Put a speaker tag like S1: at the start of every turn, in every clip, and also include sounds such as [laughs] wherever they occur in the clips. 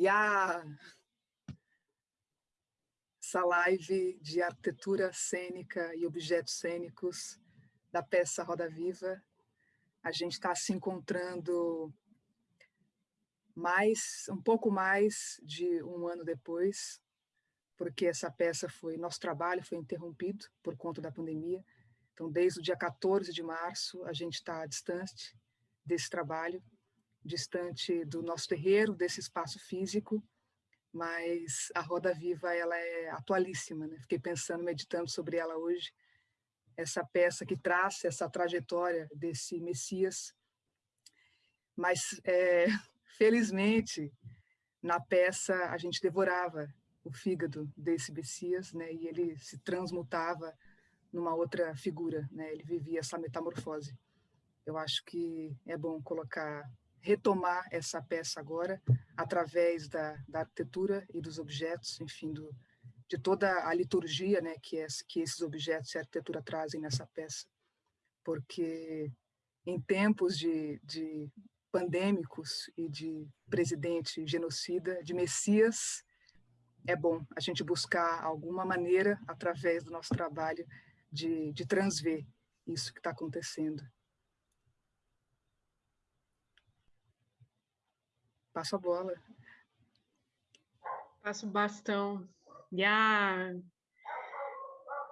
S1: E a essa live de arquitetura cênica e objetos cênicos da peça Roda Viva. A gente está se encontrando mais, um pouco mais de um ano depois, porque essa peça foi, nosso trabalho foi interrompido por conta da pandemia. Então, desde o dia 14 de março, a gente está distante desse trabalho, distante do nosso terreiro, desse espaço físico, mas a Roda Viva ela é atualíssima. Né? Fiquei pensando, meditando sobre ela hoje, essa peça que traça essa trajetória desse Messias. Mas, é, [laughs] felizmente, na peça a gente devorava o fígado desse Messias, né? e ele se transmutava numa outra figura, né? ele vivia essa metamorfose. Eu acho que é bom colocar retomar essa peça agora, através da, da arquitetura e dos objetos, enfim, do, de toda a liturgia né, que, é, que esses objetos e a arquitetura trazem nessa peça. Porque em tempos de, de pandêmicos e de presidente genocida, de messias, é bom a gente buscar alguma maneira, através do nosso trabalho, de, de transver isso que está acontecendo. Passo a bola.
S2: Passo o bastão. E a...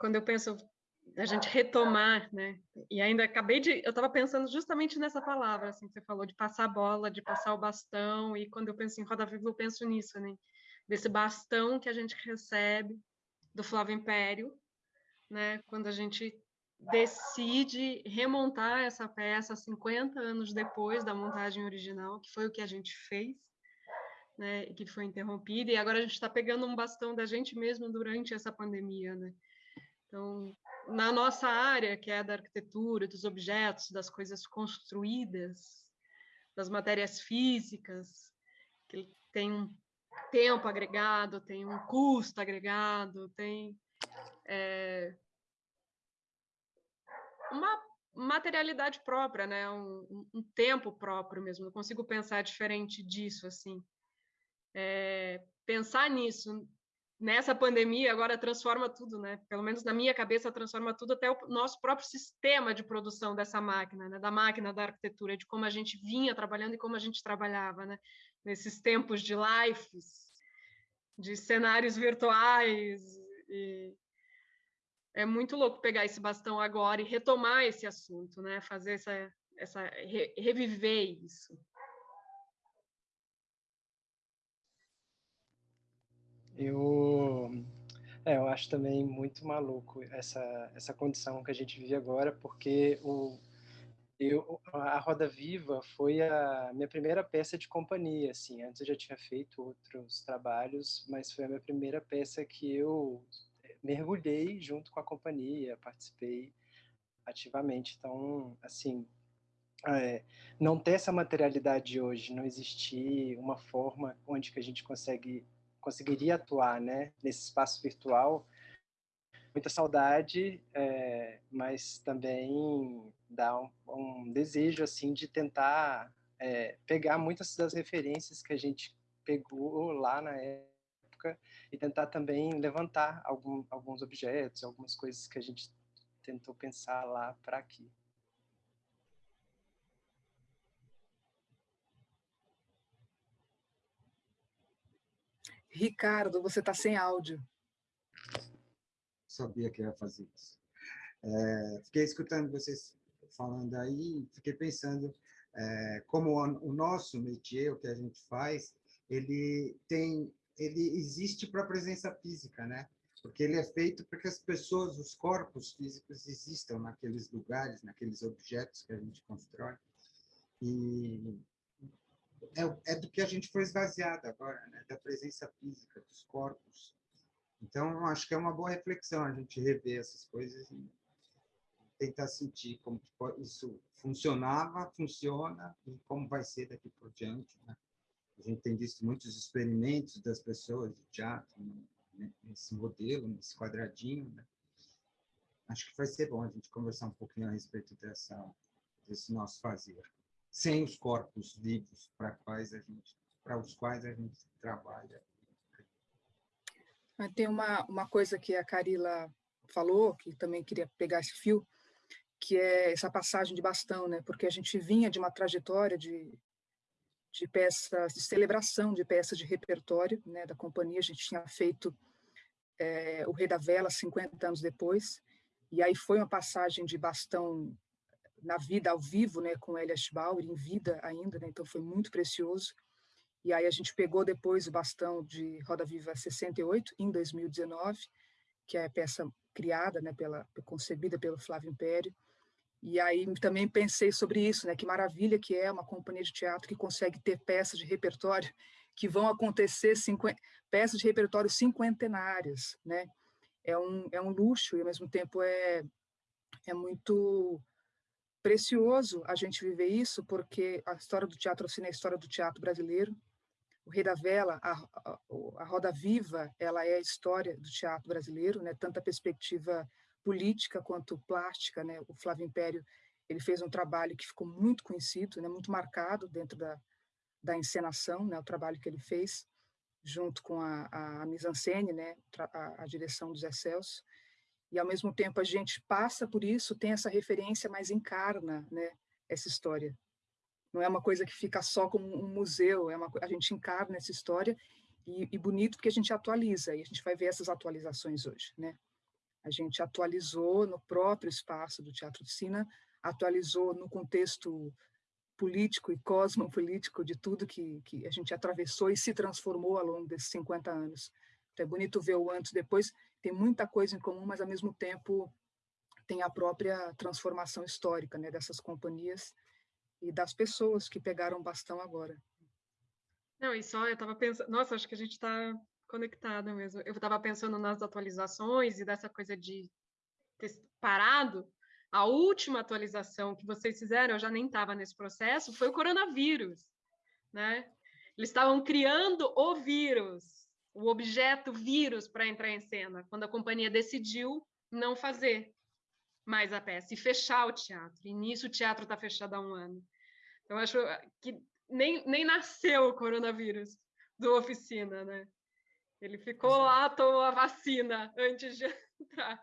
S2: Quando eu penso a gente retomar, né? E ainda acabei de, eu estava pensando justamente nessa palavra, assim, que você falou de passar a bola, de passar o bastão. E quando eu penso em Roda Viva, eu penso nisso, né? Desse bastão que a gente recebe do Flávio Império, né? Quando a gente decide remontar essa peça 50 anos depois da montagem original, que foi o que a gente fez, né, que foi interrompida, e agora a gente está pegando um bastão da gente mesmo durante essa pandemia. Né? Então, na nossa área, que é da arquitetura, dos objetos, das coisas construídas, das matérias físicas, que tem um tempo agregado, tem um custo agregado, tem é, uma materialidade própria, né? Um, um, tempo próprio mesmo. Não consigo pensar diferente disso, assim. É, pensar nisso nessa pandemia agora transforma tudo, né? Pelo menos na minha cabeça transforma tudo até o nosso próprio sistema de produção dessa máquina, né? Da máquina da arquitetura, de como a gente vinha trabalhando e como a gente trabalhava, né? Nesses tempos de lives, de cenários virtuais e é muito louco pegar esse bastão agora e retomar esse assunto, né? Fazer essa, essa re, reviver isso.
S3: Eu, é, eu acho também muito maluco essa essa condição que a gente vive agora, porque o eu, a Roda Viva foi a minha primeira peça de companhia, assim. Antes eu já tinha feito outros trabalhos, mas foi a minha primeira peça que eu mergulhei junto com a companhia, participei ativamente. Então, assim, é, não ter essa materialidade hoje, não existir uma forma onde que a gente consegue conseguiria atuar, né, nesse espaço virtual, muita saudade, é, mas também dá um, um, desejo assim de tentar é, pegar muitas das referências que a gente pegou lá na época época e tentar também levantar algum, alguns objetos, algumas coisas que a gente tentou pensar lá para aqui.
S1: Ricardo, você está sem áudio.
S4: Sabia que ia fazer isso. É, fiquei escutando vocês falando aí, fiquei pensando é, como o, o nosso métier, o que a gente faz, ele tem ele existe para a presença física, né? Porque ele é feito para que as pessoas, os corpos físicos existam naqueles lugares, naqueles objetos que a gente constrói. E é, é do que a gente foi esvaziado agora, né? Da presença física, dos corpos. Então, acho que é uma boa reflexão a gente rever essas coisas e tentar sentir como isso funcionava, funciona e como vai ser daqui por diante, né? A gente tem visto muitos experimentos das pessoas de teatro né, nesse modelo, nesse quadradinho. Né? Acho que vai ser bom a gente conversar um pouquinho a respeito dessa, desse nosso fazer, sem os corpos vivos para quais a gente para os quais a gente trabalha.
S1: Tem uma, uma coisa que a Carila falou, que também queria pegar esse fio, que é essa passagem de bastão, né? Porque a gente vinha de uma trajetória de, de peças, de celebração de peças de repertório, né? Da companhia, a gente tinha feito é, o Rei da Vela 50 anos depois, e aí foi uma passagem de bastão na vida ao vivo, né? Com Elias Bauer, em vida ainda, né? Então foi muito precioso. E aí a gente pegou depois o bastão de Roda Viva 68, em 2019, que é a peça criada, né, pela, concebida pelo Flávio Império. E aí também pensei sobre isso, né, que maravilha que é uma companhia de teatro que consegue ter peças de repertório que vão acontecer, peças de repertório cinquentenárias, né? É um, é um luxo e, ao mesmo tempo, é, é muito precioso a gente viver isso, porque a história do teatro oficina é a história do teatro brasileiro, o Rei da Vela, a, a, a, Roda Viva, ela é a história do teatro brasileiro, né? tanto a perspectiva política quanto plástica. Né? O Flávio Império ele fez um trabalho que ficou muito conhecido, né? muito marcado dentro da, da encenação, né? o trabalho que ele fez, junto com a, a, a mise-en-scène, né? a, a direção dos Celso. E, ao mesmo tempo, a gente passa por isso, tem essa referência, mas encarna né? essa história não é uma coisa que fica só como um museu, é uma, a gente encarna essa história e, e, bonito porque a gente atualiza, e a gente vai ver essas atualizações hoje, né? A gente atualizou no próprio espaço do Teatro de Sina, atualizou no contexto político e cosmopolítico de tudo que, que a gente atravessou e se transformou ao longo desses 50 anos. Então é bonito ver o antes e depois, tem muita coisa em comum, mas ao mesmo tempo tem a própria transformação histórica né, dessas companhias e das pessoas que pegaram bastão agora.
S2: Não, e só eu estava pensando, nossa, acho que a gente está conectada mesmo. Eu estava pensando nas atualizações e dessa coisa de ter parado. A última atualização que vocês fizeram, eu já nem estava nesse processo, foi o coronavírus, né? Eles estavam criando o vírus, o objeto vírus para entrar em cena, quando a companhia decidiu não fazer mais a peça e fechar o teatro. E nisso o teatro está fechado há um ano. Então, acho que nem, nem nasceu o coronavírus do oficina, né? Ele ficou lá, tomou a vacina antes de [laughs] entrar.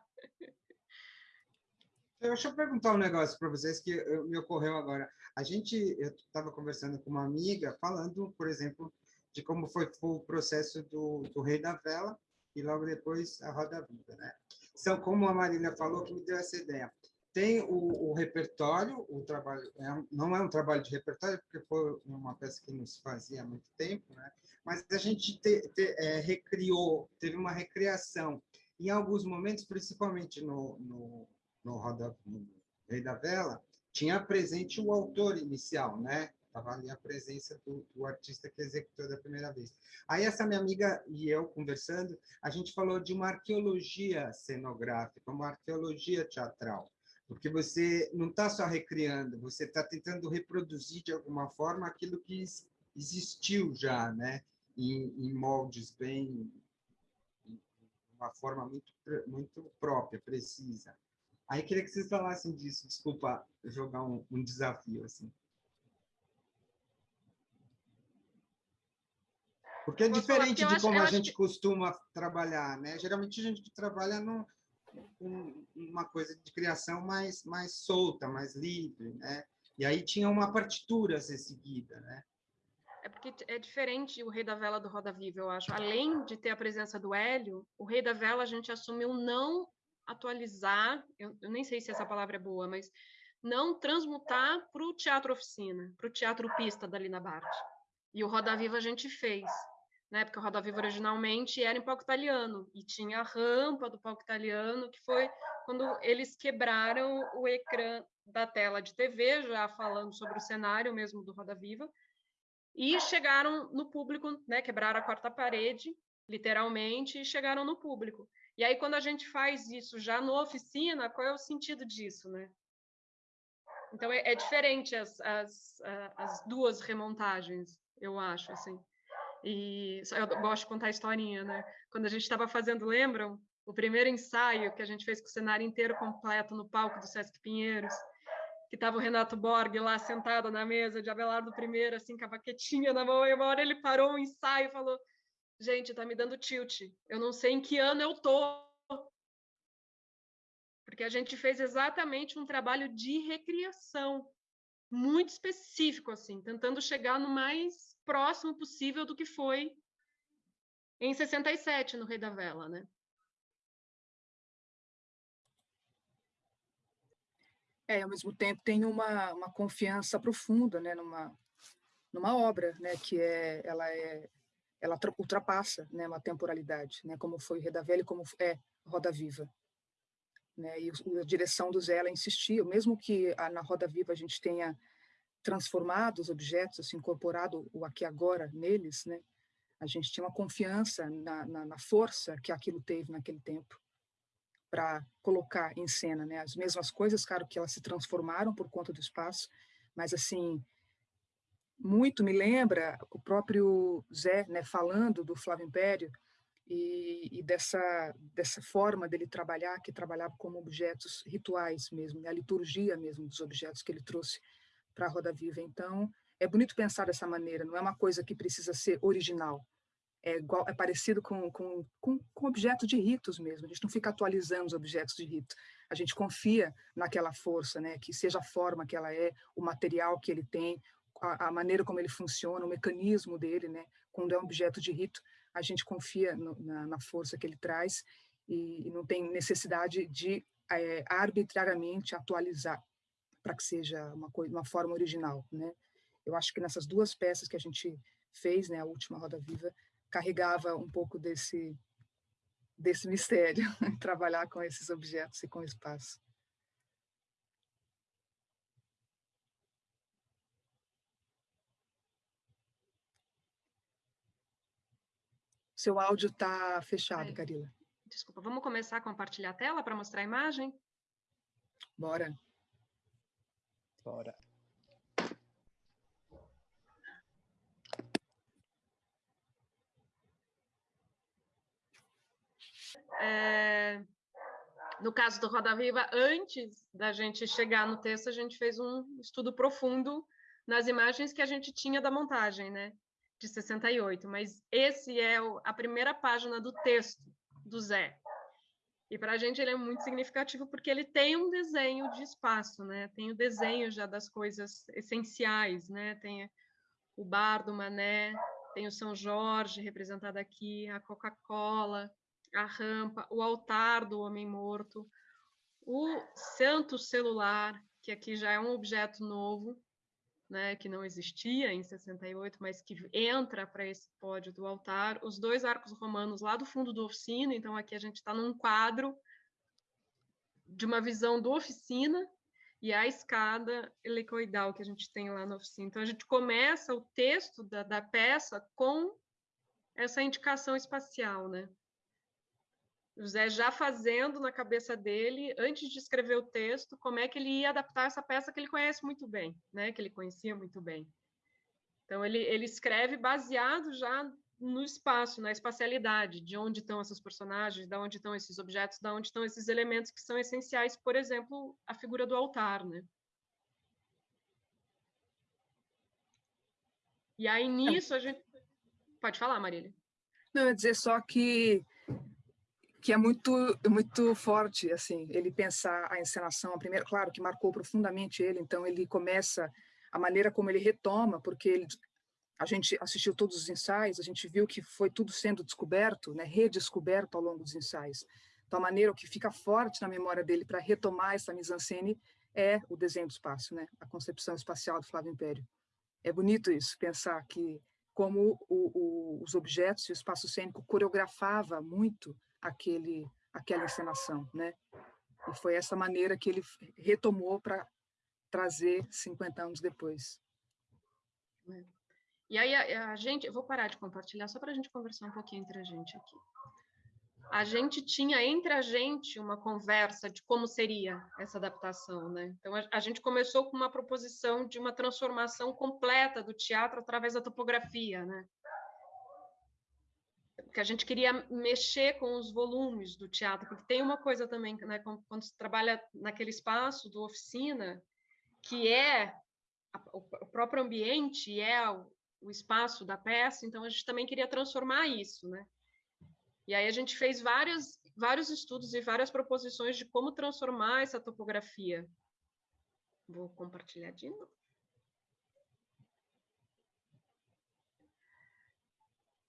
S4: Deixa eu perguntar um negócio para vocês que me ocorreu agora. A gente, eu estava conversando com uma amiga, falando, por exemplo, de como foi, foi o processo do, do Rei da Vela e logo depois a Roda Viva, né? São, como a Marília falou, que me deu essa ideia. Tem o, o repertório, o trabalho é, não é um trabalho de repertório, porque foi uma peça que não se fazia há muito tempo, né? mas a gente te, te, é, recriou, teve uma recriação. Em alguns momentos, principalmente no, no, no, Roda, no Rei da Vela, tinha presente o autor inicial, né? Estava ali a presença do, do, artista que executou da primeira vez. Aí essa minha amiga e eu conversando, a gente falou de uma arqueologia cenográfica, uma arqueologia teatral, porque você não está só recriando, você está tentando reproduzir de alguma forma aquilo que existiu já, né? Em, em moldes bem, uma forma muito muito própria, precisa. Aí queria que vocês falassem disso. Desculpa jogar um, um desafio assim. Porque é diferente de como a gente costuma trabalhar, né? Geralmente a gente trabalha num, uma coisa de criação mais, mais solta, mais livre, né? E aí tinha uma partitura a ser seguida, né?
S2: É porque é diferente o Rei da Vela do Roda Viva, eu acho. Além de ter a presença do Hélio, o Rei da Vela a gente assumiu não atualizar, eu, eu nem sei se essa palavra é boa, mas não transmutar para o teatro oficina, para o teatro pista da Lina Bart. E o Roda Viva a gente fez né? Porque o Roda Viva originalmente era em palco italiano e tinha a rampa do palco italiano, que foi quando eles quebraram o ecrã da tela de TV, já falando sobre o cenário mesmo do Roda Viva, e chegaram no público, né? Quebraram a quarta parede, literalmente, e chegaram no público. E aí, quando a gente faz isso já no oficina, qual é o sentido disso, né? Então, é, é diferente as, as, as duas remontagens, eu acho, assim. E eu gosto de contar a historinha, né? Quando a gente estava fazendo, lembram? O primeiro ensaio que a gente fez com o cenário inteiro completo no palco do Sesc Pinheiros, que estava o Renato Borg lá sentado na mesa de Abelardo I, assim, com a baquetinha na mão, e uma hora ele parou um ensaio e falou, gente, tá me dando tilt, eu não sei em que ano eu tô, porque a gente fez exatamente um trabalho de recriação, muito específico, assim, tentando chegar no mais próximo possível do que foi em 67, no Rei da Vela, né?
S1: É, ao mesmo tempo tem uma, uma confiança profunda, né, numa, numa obra, né, que é, ela é, ela ultrapassa, né, uma temporalidade, né, como foi Reda Velha e como é Roda Viva. Né, e a direção do Zé, ela insistia, mesmo que na Roda Viva a gente tenha transformado os objetos, assim, incorporado o aqui agora neles, né, a gente tinha uma confiança na, na, na força que aquilo teve naquele tempo para colocar em cena, né? As mesmas coisas, claro que elas se transformaram por conta do espaço, mas assim, muito me lembra o próprio Zé, né, falando do Flávio Império e, e, dessa dessa forma dele trabalhar, que trabalhava como objetos rituais mesmo, né? a liturgia mesmo dos objetos que ele trouxe para a Roda Viva. Então, é bonito pensar dessa maneira, não é uma coisa que precisa ser original, é, igual, é parecido com, com, com, com objetos de ritos mesmo, a gente não fica atualizando os objetos de rito, a gente confia naquela força, né, que seja a forma que ela é, o material que ele tem, a, a maneira como ele funciona, o mecanismo dele, né, quando é um objeto de rito, a gente confia no, na, na, força que ele traz e, e não tem necessidade de é, arbitrariamente atualizar para que seja uma, coisa, uma forma original, né. Eu acho que nessas duas peças que a gente fez, né, a última Roda Viva, carregava um pouco desse, desse mistério, [laughs] trabalhar com esses objetos e com o espaço. Seu áudio está fechado, Carila.
S2: Desculpa, vamos começar a compartilhar a tela para mostrar a imagem?
S1: Bora.
S3: Bora.
S2: É, no caso do Roda Viva, antes da gente chegar no texto, a gente fez um estudo profundo nas imagens que a gente tinha da montagem, né? De 68. Mas esse é o, a primeira página do texto do Zé. E para a gente ele é muito significativo porque ele tem um desenho de espaço, né? Tem o desenho já das coisas essenciais, né? Tem o bar do Mané, tem o São Jorge representado aqui, a Coca-Cola, a rampa, o altar do homem morto, o santo celular, que aqui já é um objeto novo, né, que não existia em 68, mas que entra para esse pódio do altar, os dois arcos romanos lá do fundo do oficina, então aqui a gente está num quadro de uma visão do oficina, e a escada helicoidal que a gente tem lá na oficina. Então, a gente começa o texto da, da peça com essa indicação espacial, né? José já fazendo na cabeça dele, antes de escrever o texto, como é que ele ia adaptar essa peça que ele conhece muito bem, né? que ele conhecia muito bem. Então, ele, ele escreve baseado já no espaço, na espacialidade, de onde estão essas personagens, de onde estão esses objetos, de onde estão esses elementos que são essenciais, por exemplo, a figura do altar. Né? E aí, nisso, a gente... Pode falar, Marília.
S1: Não, eu ia dizer só que que é muito muito forte assim ele pensar a encenação a primeira claro que marcou profundamente ele então ele começa a maneira como ele retoma porque ele, a gente assistiu todos os ensaios a gente viu que foi tudo sendo descoberto né redescoberto ao longo dos ensaios. Então a maneira que fica forte na memória dele para retomar essa mise-en-scène é o desenho do espaço né a concepção espacial do Flávio Império. É bonito isso pensar que como o, o, os objetos e o espaço cênico coreografava muito aquele, aquela encenação, né? E foi essa maneira que ele retomou para trazer 50 anos depois.
S2: É. E aí a, a, gente, eu vou parar de compartilhar só para a gente conversar um pouquinho entre a gente aqui. A gente tinha entre a gente uma conversa de como seria essa adaptação, né? Então a, a gente começou com uma proposição de uma transformação completa do teatro através da topografia, né? Porque a gente queria mexer com os volumes do teatro, porque tem uma coisa também, né, quando, se trabalha naquele espaço do oficina, que é o próprio ambiente, é o, o espaço da peça, então a gente também queria transformar isso, né? E aí a gente fez várias, vários estudos e várias proposições de como transformar essa topografia. Vou compartilhar de novo.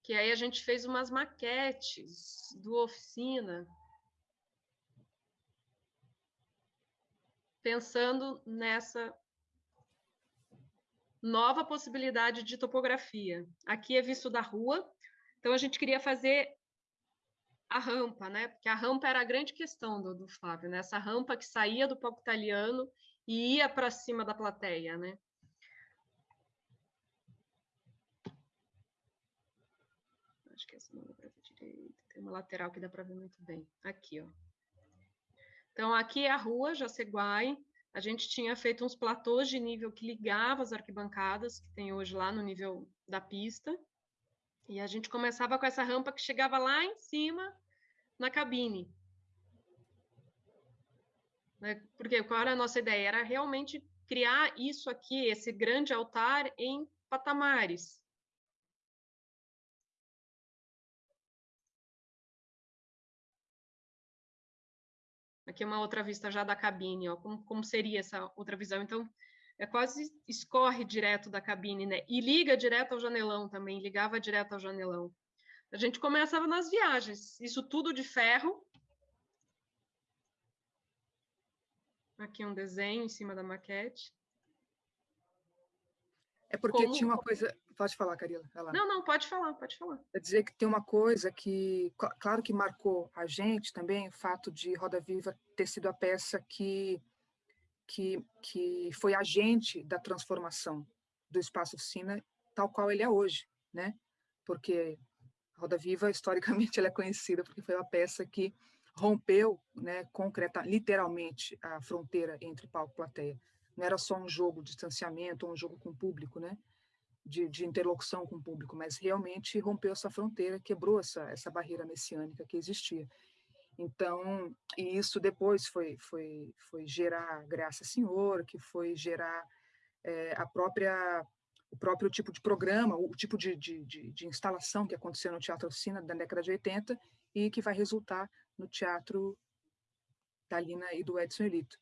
S2: Que aí a gente fez umas maquetes do oficina, pensando nessa nova possibilidade de topografia. Aqui é visto da rua, então a gente queria fazer a rampa, né? Porque a rampa era a grande questão do, do Flávio, né? Essa rampa que saía do palco italiano e ia para cima da plateia, né? Acho que essa não dá para ver direito. Tem uma lateral que dá para ver muito bem. Aqui, ó. Então, aqui é a rua Jaceguai, a gente tinha feito uns platôs de nível que ligava as arquibancadas, que tem hoje lá no nível da pista, e a gente começava com essa rampa que chegava lá em cima na cabine. Né, porque qual era a nossa ideia? Era realmente criar isso aqui, esse grande altar, em patamares. Aqui é uma outra vista já da cabine, ó, como, como seria essa outra visão. Então, é quase escorre direto da cabine, né? E liga direto ao janelão também, ligava direto ao janelão. A gente começava nas viagens, isso tudo de ferro. Aqui um desenho em cima da maquete.
S1: É porque Como... tinha uma coisa. Pode falar, Carila.
S2: Não, não, pode falar, pode falar.
S1: Quer dizer que tem uma coisa que, claro que marcou a gente também, o fato de Roda Viva ter sido a peça que, que, que foi agente da transformação do espaço oficina tal qual ele é hoje, né? Porque Roda Viva, historicamente, [laughs] ela é conhecida porque foi uma peça que rompeu, né, concreta, literalmente, a fronteira entre palco e plateia não era só um jogo de distanciamento, um jogo com o público, né? De, de, interlocução com o público, mas realmente rompeu essa fronteira, quebrou essa, essa barreira messiânica que existia. Então, e isso depois foi, foi, foi gerar Graça Senhor, que foi gerar é, a própria o próprio tipo de programa, o tipo de, de, de, de instalação que aconteceu no Teatro Oficina da década de 80 e que vai resultar no Teatro da Lina e do Edson Elito.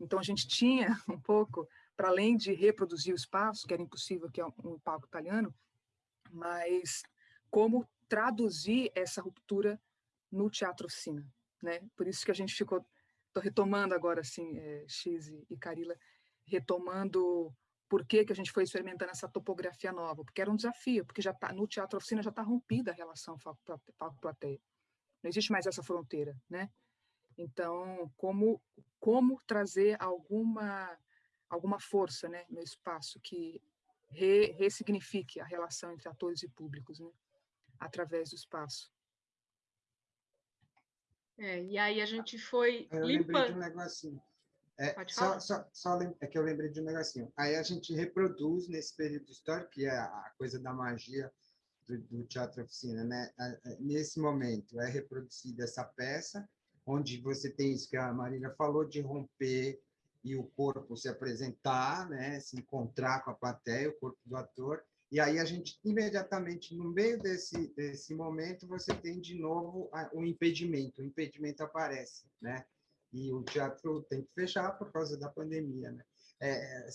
S1: Então, a gente tinha [laughs] um pouco, para além de reproduzir o espaço, que era impossível, que é um palco italiano, mas como traduzir essa ruptura no teatro oficina, né? Por isso que a gente ficou, estou retomando agora, assim, é, X e Carila, retomando por que, que a gente foi experimentando essa topografia nova, porque era um desafio, porque já tá, no teatro oficina já está rompida a relação palco-plateia. Não existe mais essa fronteira, né? Então, como, como trazer alguma, alguma força né, no espaço que re, ressignifique a relação entre atores e públicos, né, através do espaço.
S2: É, e aí a gente foi
S4: eu limpando. lembrei de um negocinho. É, Pode falar? Só, só, só é que eu lembrei de um negocinho. Aí a gente reproduz nesse período histórico, que é a coisa da magia do, do teatro oficina, né? Nesse momento é reproduzida essa peça, onde você tem isso que a Marina falou, de romper e o corpo se apresentar, né, se encontrar com a plateia, o corpo do ator, e aí a gente, imediatamente, no meio desse, desse momento, você tem de novo o impedimento, o impedimento aparece, né? E o teatro tem que fechar por causa da pandemia, né? É,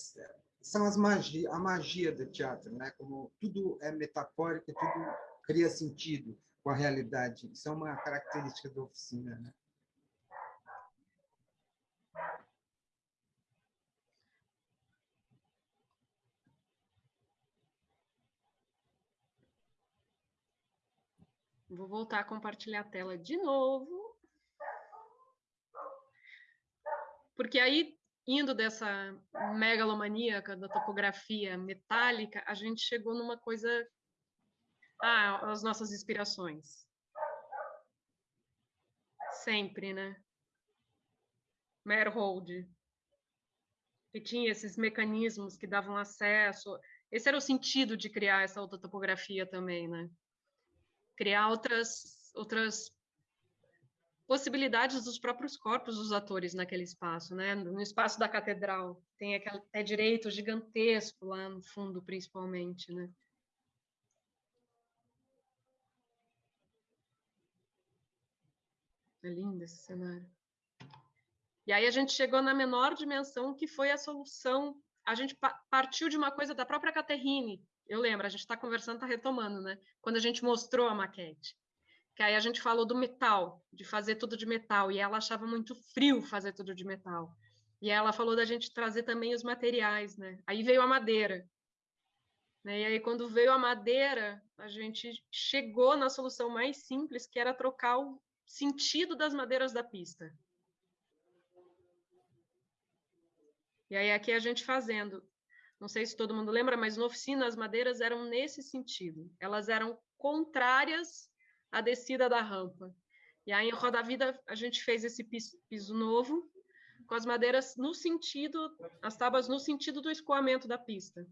S4: são as magia, a magia do teatro, né? Como tudo é metafórico, tudo cria sentido com a realidade. Isso é uma característica da oficina, né?
S2: Vou voltar a compartilhar a tela de novo. Porque aí, indo dessa megalomaníaca da topografia metálica, a gente chegou numa coisa... Ah, as nossas inspirações. Sempre, né? Merhold, que tinha esses mecanismos que davam acesso. Esse era o sentido de criar essa outra topografia também, né? Criar outras outras possibilidades dos próprios corpos dos atores naquele espaço, né? No espaço da catedral tem aquele pé direito gigantesco lá no fundo, principalmente, né? É lindo esse cenário. E aí a gente chegou na menor dimensão, que foi a solução. A gente partiu de uma coisa da própria Caterine. Eu lembro, a gente está conversando, está retomando, né? Quando a gente mostrou a maquete. Que aí a gente falou do metal, de fazer tudo de metal, e ela achava muito frio fazer tudo de metal. E ela falou da gente trazer também os materiais, né? Aí veio a madeira. Né? E aí, quando veio a madeira, a gente chegou na solução mais simples, que era trocar o sentido das madeiras da pista. E aí, aqui a gente fazendo. Não sei se todo mundo lembra, mas no oficina as madeiras eram nesse sentido. Elas eram contrárias à descida da rampa. E aí, em Roda Vida, a gente fez esse piso, piso novo, com as madeiras no sentido, as tábuas no sentido do escoamento da pista.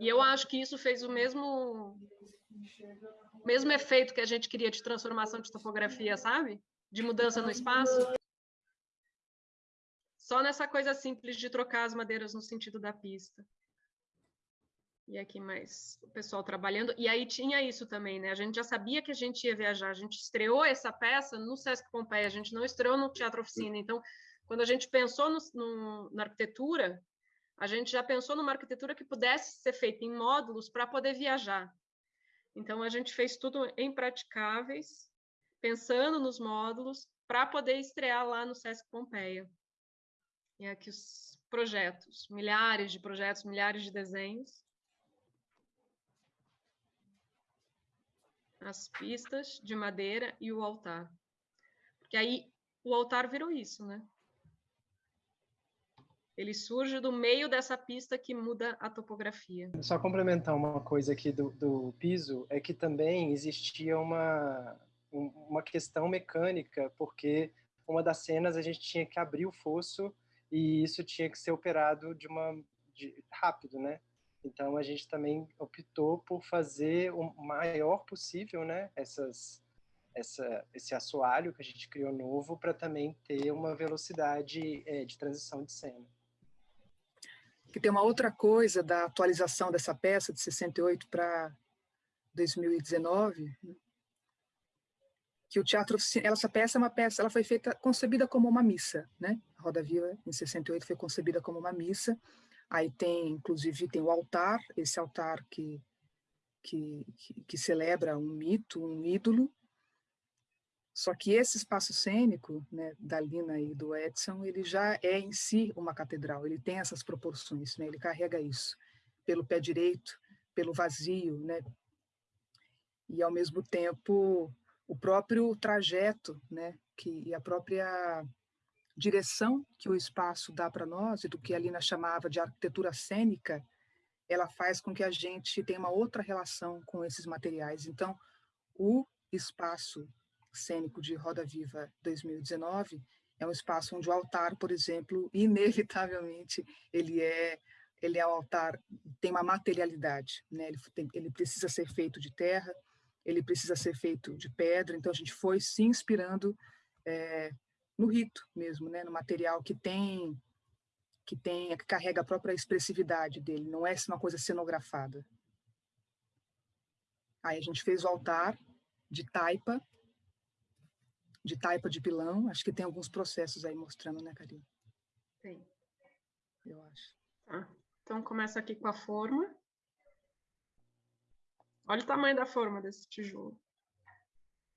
S2: E eu acho que isso fez o mesmo mesmo efeito que a gente queria de transformação de topografia, sabe? De mudança no espaço. Só nessa coisa simples de trocar as madeiras no sentido da pista. E aqui mais o pessoal trabalhando. E aí tinha isso também, né? A gente já sabia que a gente ia viajar. A gente estreou essa peça no Sesc Pompeia, a gente não estreou no Teatro Oficina. Então, quando a gente pensou no, no, na arquitetura, a gente já pensou numa arquitetura que pudesse ser feita em módulos para poder viajar. Então, a gente fez tudo em praticáveis, pensando nos módulos, para poder estrear lá no Sesc Pompeia. E aqui os projetos, milhares de projetos, milhares de desenhos. As pistas de madeira e o altar. Porque aí o altar virou isso, né? Ele surge do meio dessa pista que muda a topografia.
S3: Só complementar uma coisa aqui do, do piso, é que também existia uma, uma questão mecânica, porque uma das cenas a gente tinha que abrir o fosso e isso tinha que ser operado de uma de, rápido, né? Então a gente também optou por fazer o maior possível, né? Essas essa, esse assoalho que a gente criou novo para também ter uma velocidade é, de transição de cena
S1: que tem uma outra coisa da atualização dessa peça de 68 para 2019, né? Que o teatro essa peça é uma peça, ela foi feita concebida como uma missa, né? A Roda Viva em 68 foi concebida como uma missa. Aí tem, inclusive, tem o altar, esse altar que que, que, que celebra um mito, um ídolo, só que esse espaço cênico, né, da Lina e do Edson, ele já é em si uma catedral, ele tem essas proporções, né, ele carrega isso, pelo pé direito, pelo vazio, né, e ao mesmo tempo o próprio trajeto, né, que, e a própria direção que o espaço dá para nós, e do que a Lina chamava de arquitetura cênica, ela faz com que a gente tenha uma outra relação com esses materiais. Então, o espaço cênico de Roda Viva 2019 é um espaço onde o altar, por exemplo, [laughs] inevitavelmente ele é ele é um altar tem uma materialidade, né? Ele, tem, ele precisa ser feito de terra, ele precisa ser feito de pedra. Então a gente foi se inspirando é, no rito mesmo, né? No material que tem que tem que carrega a própria expressividade dele. Não é uma coisa cenografada. Aí a gente fez o altar de taipa de taipa de pilão. Acho que tem alguns processos aí mostrando, né, Karina?
S2: Tem.
S1: Eu acho.
S2: Tá. Então, começa aqui com a forma. Olha o tamanho da forma desse tijolo.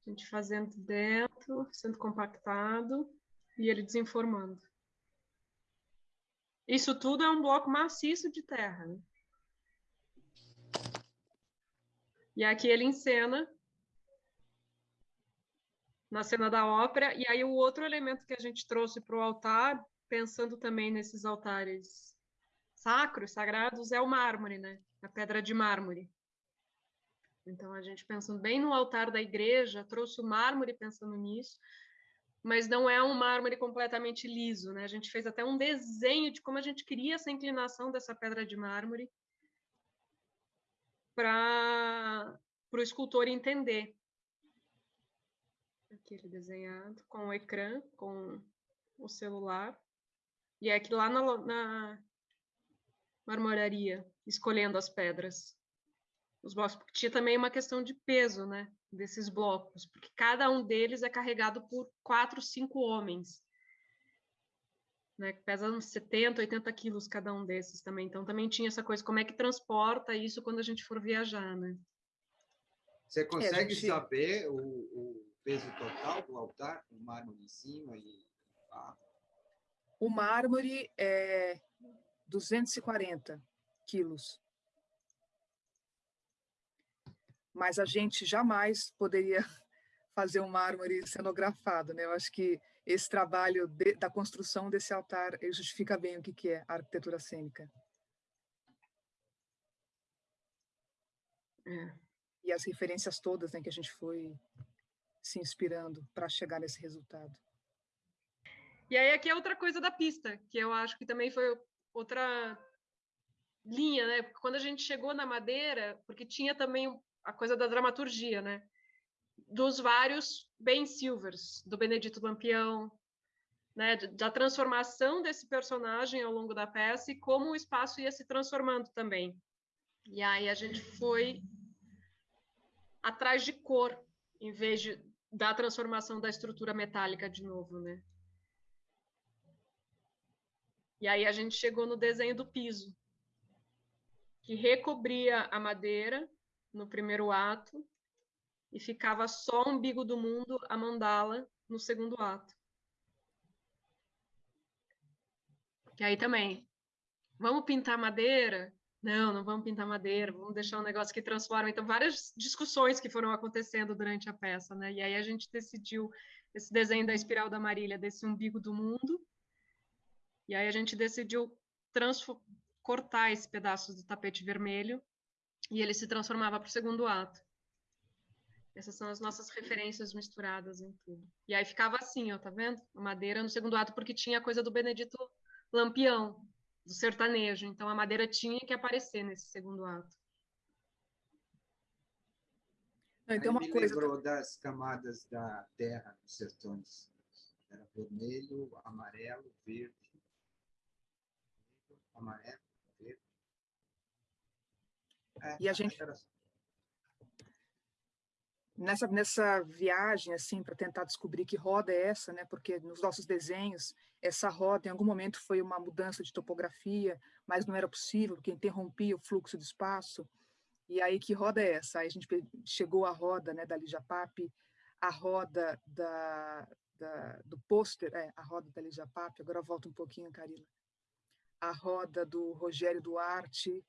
S2: A gente fazendo dentro, sendo compactado e ele desenformando. Isso tudo é um bloco maciço de terra. Né? E aqui ele encena na cena da ópera. E aí o outro elemento que a gente trouxe para o altar, pensando também nesses altares sacros, sagrados, é o mármore, né? A pedra de mármore. Então a gente pensando bem no altar da igreja, trouxe o mármore pensando nisso, mas não é um mármore completamente liso, né? A gente fez até um desenho de como a gente queria essa inclinação dessa pedra de mármore para o escultor entender Aqui ele desenhado, com o ecrã, com o celular. E é aqui lá na, na marmoraria, escolhendo as pedras. Os blocos, porque tinha também uma questão de peso, né? Desses blocos, porque cada um deles é carregado por quatro, cinco homens. Né, que pesam 70, 80 quilos cada um desses também. Então, também tinha essa coisa, como é que transporta isso quando a gente for viajar, né?
S4: Você consegue é, gente... saber o, o, peso total do altar, o mármore em cima e a...
S1: O mármore é 240 quilos. Mas a gente jamais poderia [laughs] fazer um mármore cenografado, né? Eu acho que esse trabalho de, da construção desse altar justifica bem o que, que é a arquitetura cênica. É e as referências todas né, que a gente foi se inspirando para chegar nesse resultado.
S2: E aí aqui é outra coisa da pista, que eu acho que também foi outra linha, né? Quando a gente chegou na Madeira, porque tinha também a coisa da dramaturgia, né? Dos vários Ben Silvers, do Benedito Lampião, né? Da transformação desse personagem ao longo da peça e como o espaço ia se transformando também. E aí a gente foi atrás de cor, em vez de, da transformação da estrutura metálica de novo, né? E aí a gente chegou no desenho do piso, que recobria a madeira no primeiro ato e ficava só o umbigo do mundo, a mandala, no segundo ato. E aí também, vamos pintar madeira? não, não vamos pintar madeira, vamos deixar um negócio que transforma. Então, várias discussões que foram acontecendo durante a peça, né? E aí a gente decidiu esse desenho da espiral da Marília, desse umbigo do mundo, e aí a gente decidiu cortar esse pedaço do tapete vermelho e ele se transformava para o segundo ato. Essas são as nossas referências misturadas em tudo. E aí ficava assim, ó, tá vendo? A madeira no segundo ato, porque tinha a coisa do Benedito Lampião, do sertanejo. Então a madeira tinha que aparecer nesse segundo ato.
S4: Então, uma me coisa... lembrou das camadas da terra nos sertões. Era vermelho, amarelo, verde. Amarelo.
S1: É, e a gente nessa nessa viagem assim para tentar descobrir que roda é essa, né? Porque nos nossos desenhos essa roda em algum momento foi uma mudança de topografia, mas não era possível porque interrompia o fluxo de espaço. E aí que roda é essa? Aí a gente chegou à roda, né, da Lígia Pape, a roda da, da do pôster, é, a roda da Lígia Pape. Agora volta um pouquinho, Carila. A roda do Rogério Duarte,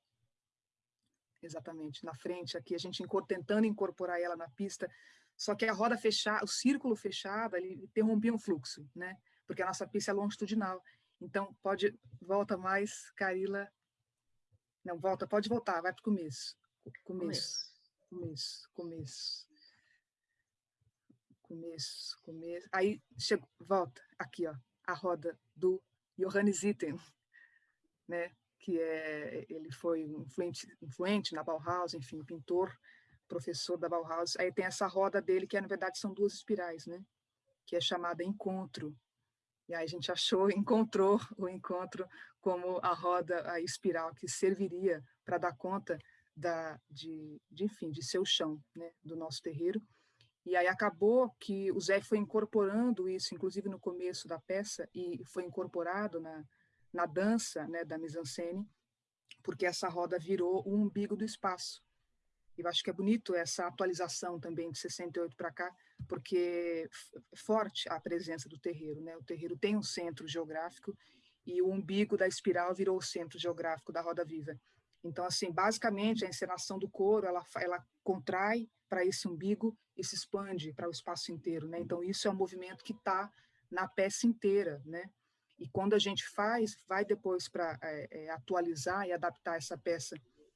S1: exatamente, na frente aqui, a gente tentando incorporar ela na pista, só que a roda fechada, o círculo fechado, ele interrompia o fluxo, né? Porque a nossa pista é longitudinal. Então, pode, volta mais, Carila. Não, volta, pode voltar, vai para o começo. Começo, começo, começo. Começo, começo. Aí, chega, volta, aqui, ó, a roda do Johannes Itten, né? Que é, ele foi influente, influente na Bauhaus, enfim, pintor, professor da Bauhaus. Aí tem essa roda dele, que na verdade são duas espirais, né? Que é chamada encontro. E aí a gente achou, [laughs] encontrou o encontro como a roda, a espiral que serviria para dar conta da, de, de, enfim, de seu chão, né? Do nosso terreiro. E aí acabou que o Zé foi incorporando isso, inclusive no começo da peça, e foi incorporado na, na dança né, da mise-en-scène, porque essa roda virou o umbigo do espaço. E eu acho que é bonito essa atualização também de 68 para cá, porque é forte a presença do terreiro. Né? O terreiro tem um centro geográfico e o umbigo da espiral virou o centro geográfico da roda viva. Então, assim, basicamente, a encenação do coro, ela, ela contrai para esse umbigo e se expande para o espaço inteiro, né? Então, isso é um movimento que está na peça inteira, né? E quando a gente faz, vai depois para é, é, atualizar e adaptar essa peça,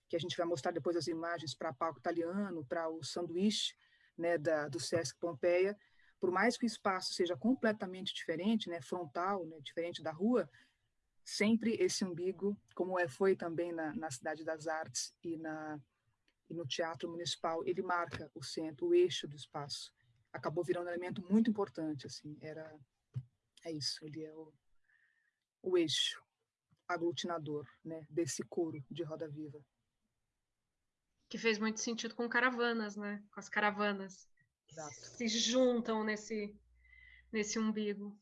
S1: que a gente vai mostrar depois as imagens para palco italiano, para o sanduíche né, da, do Sesc Pompeia, por mais que o espaço seja completamente diferente, né, frontal, né, diferente da rua, sempre esse umbigo, como é, foi também na, na Cidade das Artes e, na, e no Teatro Municipal, ele marca o centro, o eixo do espaço. acabou virando um elemento muito importante, assim, era, é isso, ele é o, o eixo aglutinador, né, desse coro de Roda Viva.
S2: Que fez muito sentido com caravanas, né, com as caravanas. Exato. Se juntam nesse, nesse umbigo.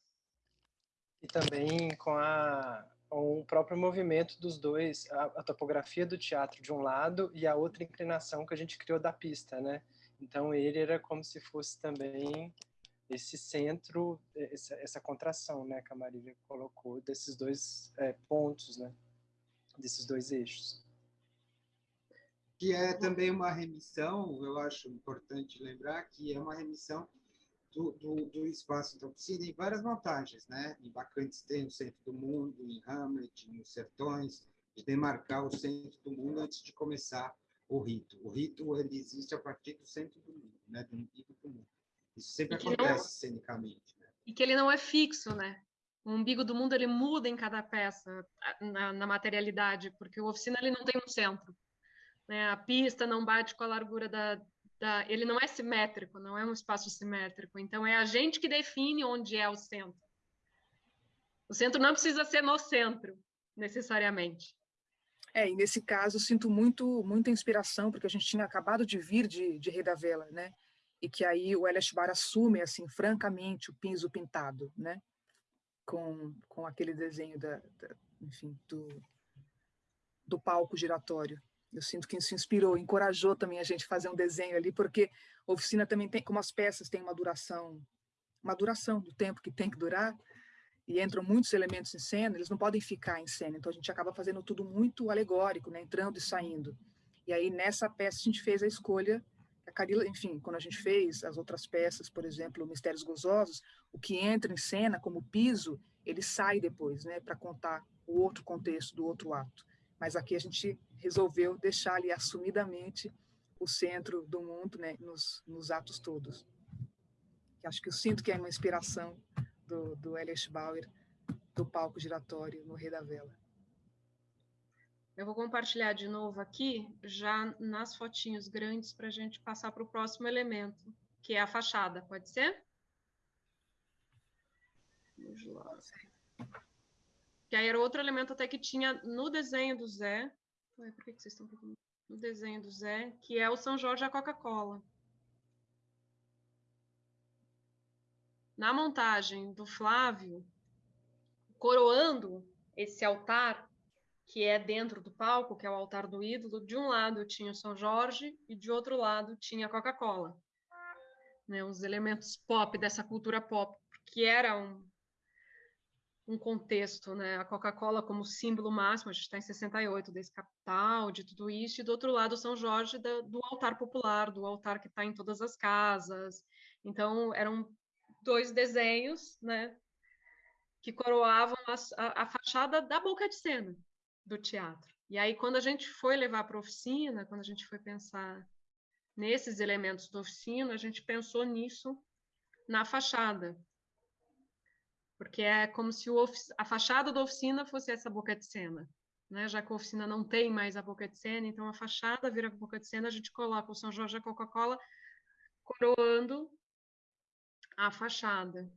S3: E também com a, o próprio movimento dos dois, a, a, topografia do teatro de um lado e a outra inclinação que a gente criou da pista, né? Então ele era como se fosse também esse centro, essa, essa contração, né, que a Marília colocou, desses dois é, pontos, né, desses dois eixos.
S4: Que é também uma remissão, eu acho importante lembrar que é uma remissão do, do, do espaço da oficina em várias vantagens, né? Em Bacantes tem o centro do mundo, em Hamlet, nos Sertões, de demarcar o centro do mundo antes de começar o rito. O rito ele existe a partir do centro do mundo, né? Do umbigo do mundo. Isso sempre acontece não... cenicamente. Né?
S2: E que ele não é fixo, né? O umbigo do mundo ele muda em cada peça na, na materialidade, porque o oficina ele não tem um centro. Né? A pista não bate com a largura da, da, ele não é simétrico, não é um espaço simétrico. Então é a gente que define onde é o centro. O centro não precisa ser no centro, necessariamente.
S1: É, e nesse caso eu sinto muito, muita inspiração, porque a gente tinha acabado de vir de, de Rei da Vela, né? E que aí o Elias Bar assume, assim, francamente, o piso pintado, né? Com, com aquele desenho da, da enfim, do, do palco giratório. Eu sinto que isso inspirou, encorajou também a gente a fazer um desenho ali, porque a oficina também tem, como as peças têm uma duração, uma duração do tempo que tem que durar, e entram muitos elementos em cena, eles não podem ficar em cena, então a gente acaba fazendo tudo muito alegórico, né, entrando e saindo. E aí nessa peça a gente fez a escolha, a Carila, enfim, quando a gente fez as outras peças, por exemplo, Mistérios Gozosos, o que entra em cena como piso, ele sai depois, né, para contar o outro contexto do outro ato. Mas aqui a gente resolveu deixar ali assumidamente o centro do mundo né, nos, nos atos todos. Acho que eu sinto que é uma inspiração do, do Elias Bauer, do palco giratório no Rei da Vela.
S2: Eu vou compartilhar de novo aqui, já nas fotinhos grandes, para a gente passar para o próximo elemento, que é a fachada. Pode ser? Vamos lá. Que aí era outro elemento até que tinha no desenho do Zé. Ué, por que, vocês estão No desenho do Zé, que é o São Jorge a Coca-Cola. Na montagem do Flávio, coroando esse altar que é dentro do palco, que é o altar do ídolo, de um lado tinha o São Jorge e de outro lado tinha a Coca-Cola. Né, os elementos pop dessa cultura pop, que era um, um contexto, né? A Coca-Cola como símbolo máximo, a gente está em 68, desse capital, de tudo isso, e do outro lado São Jorge da, do altar popular, do altar que está em todas as casas. Então, eram dois desenhos, né? Que coroavam a, a, a fachada da boca de cena do teatro. E aí, quando a gente foi levar para a oficina, quando a gente foi pensar nesses elementos da oficina, a gente pensou nisso na fachada, porque é como se a fachada da oficina fosse essa boca de cena. Né? Já que a oficina não tem mais a boca de cena, então a fachada vira a boca de cena, a gente coloca o São Jorge e a Coca-Cola coroando a fachada.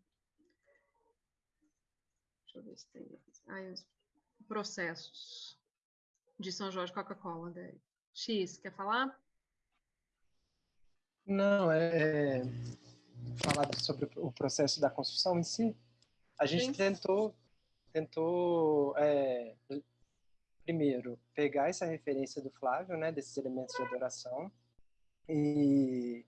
S2: Deixa eu ver se tem aí os processos de São Jorge Coca-Cola. X, quer falar?
S3: Não, é, é falar sobre o processo da construção em si. A gente Sim. tentou, tentou é, primeiro, pegar essa referência do Flávio, né, desses elementos de adoração, e,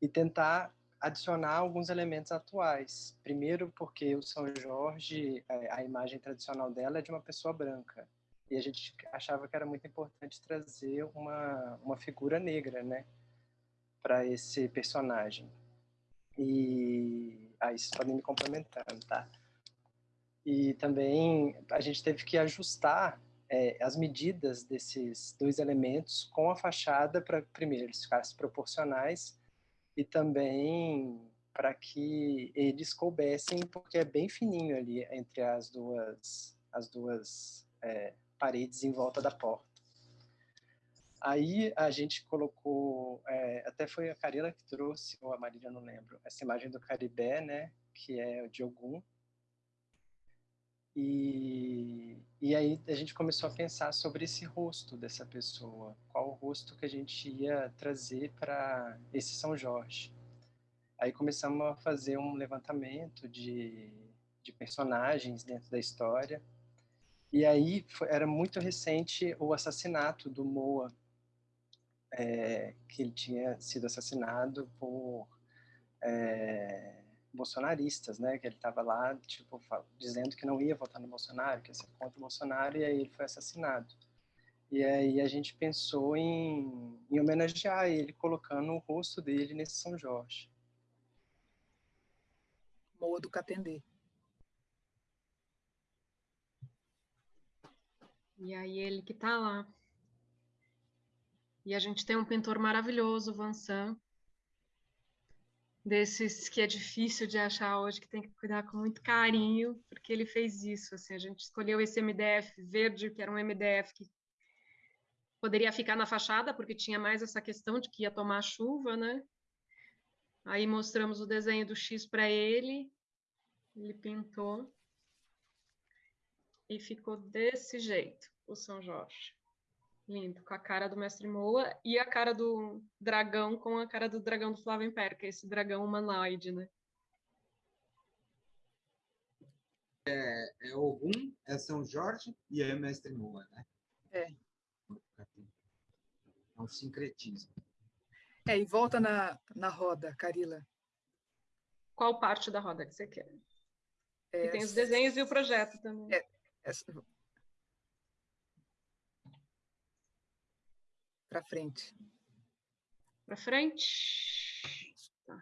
S3: e tentar adicionar alguns elementos atuais. Primeiro, porque o São Jorge, é, a imagem tradicional dela é de uma pessoa branca. E a gente achava que era muito importante trazer uma, uma figura negra, né, para esse personagem. E Aí vocês podem me complementando, tá? E também a gente teve que ajustar é, as medidas desses dois elementos com a fachada para, primeiro, eles ficassem proporcionais e também para que eles coubessem, porque é bem fininho ali entre as duas, as duas é, paredes em volta da porta. Aí a gente colocou, é, até foi a Carila que trouxe, ou a Marília, não lembro, essa imagem do Caribé, né, que é de Ogum. E, e aí a gente começou a pensar sobre esse rosto dessa pessoa, qual o rosto que a gente ia trazer para esse São Jorge. Aí começamos a fazer um levantamento de, de personagens dentro da história, e aí foi, era muito recente o assassinato do Moa, é, que ele tinha sido assassinado por é, bolsonaristas, né? Que ele estava lá, tipo, dizendo que não ia votar no Bolsonaro, que ia ser contra o Bolsonaro, e aí ele foi assassinado. E aí a gente pensou em, em homenagear ele, colocando o rosto dele nesse São Jorge.
S1: Moa do Catendê.
S2: E aí ele que está lá. E a gente tem um pintor maravilhoso, Vansan, desses que é difícil de achar hoje, que tem que cuidar com muito carinho, porque ele fez isso. Assim, a gente escolheu esse MDF verde, que era um MDF que poderia ficar na fachada, porque tinha mais essa questão de que ia tomar chuva, né? Aí mostramos o desenho do X para ele, ele pintou e ficou desse jeito, o São Jorge. Lindo, com a cara do Mestre Moa e a cara do dragão com a cara do dragão do Flávio Império, que é esse dragão humanoide, né?
S4: É, é Ogum, é São Jorge e é Mestre Moa, né?
S1: É.
S4: É um sincretismo.
S1: É, e volta na, na roda, Carila.
S2: Qual parte da roda que você quer?
S1: É,
S2: e tem os desenhos e o projeto também.
S1: É, essa... Para frente.
S2: Para frente. Tá.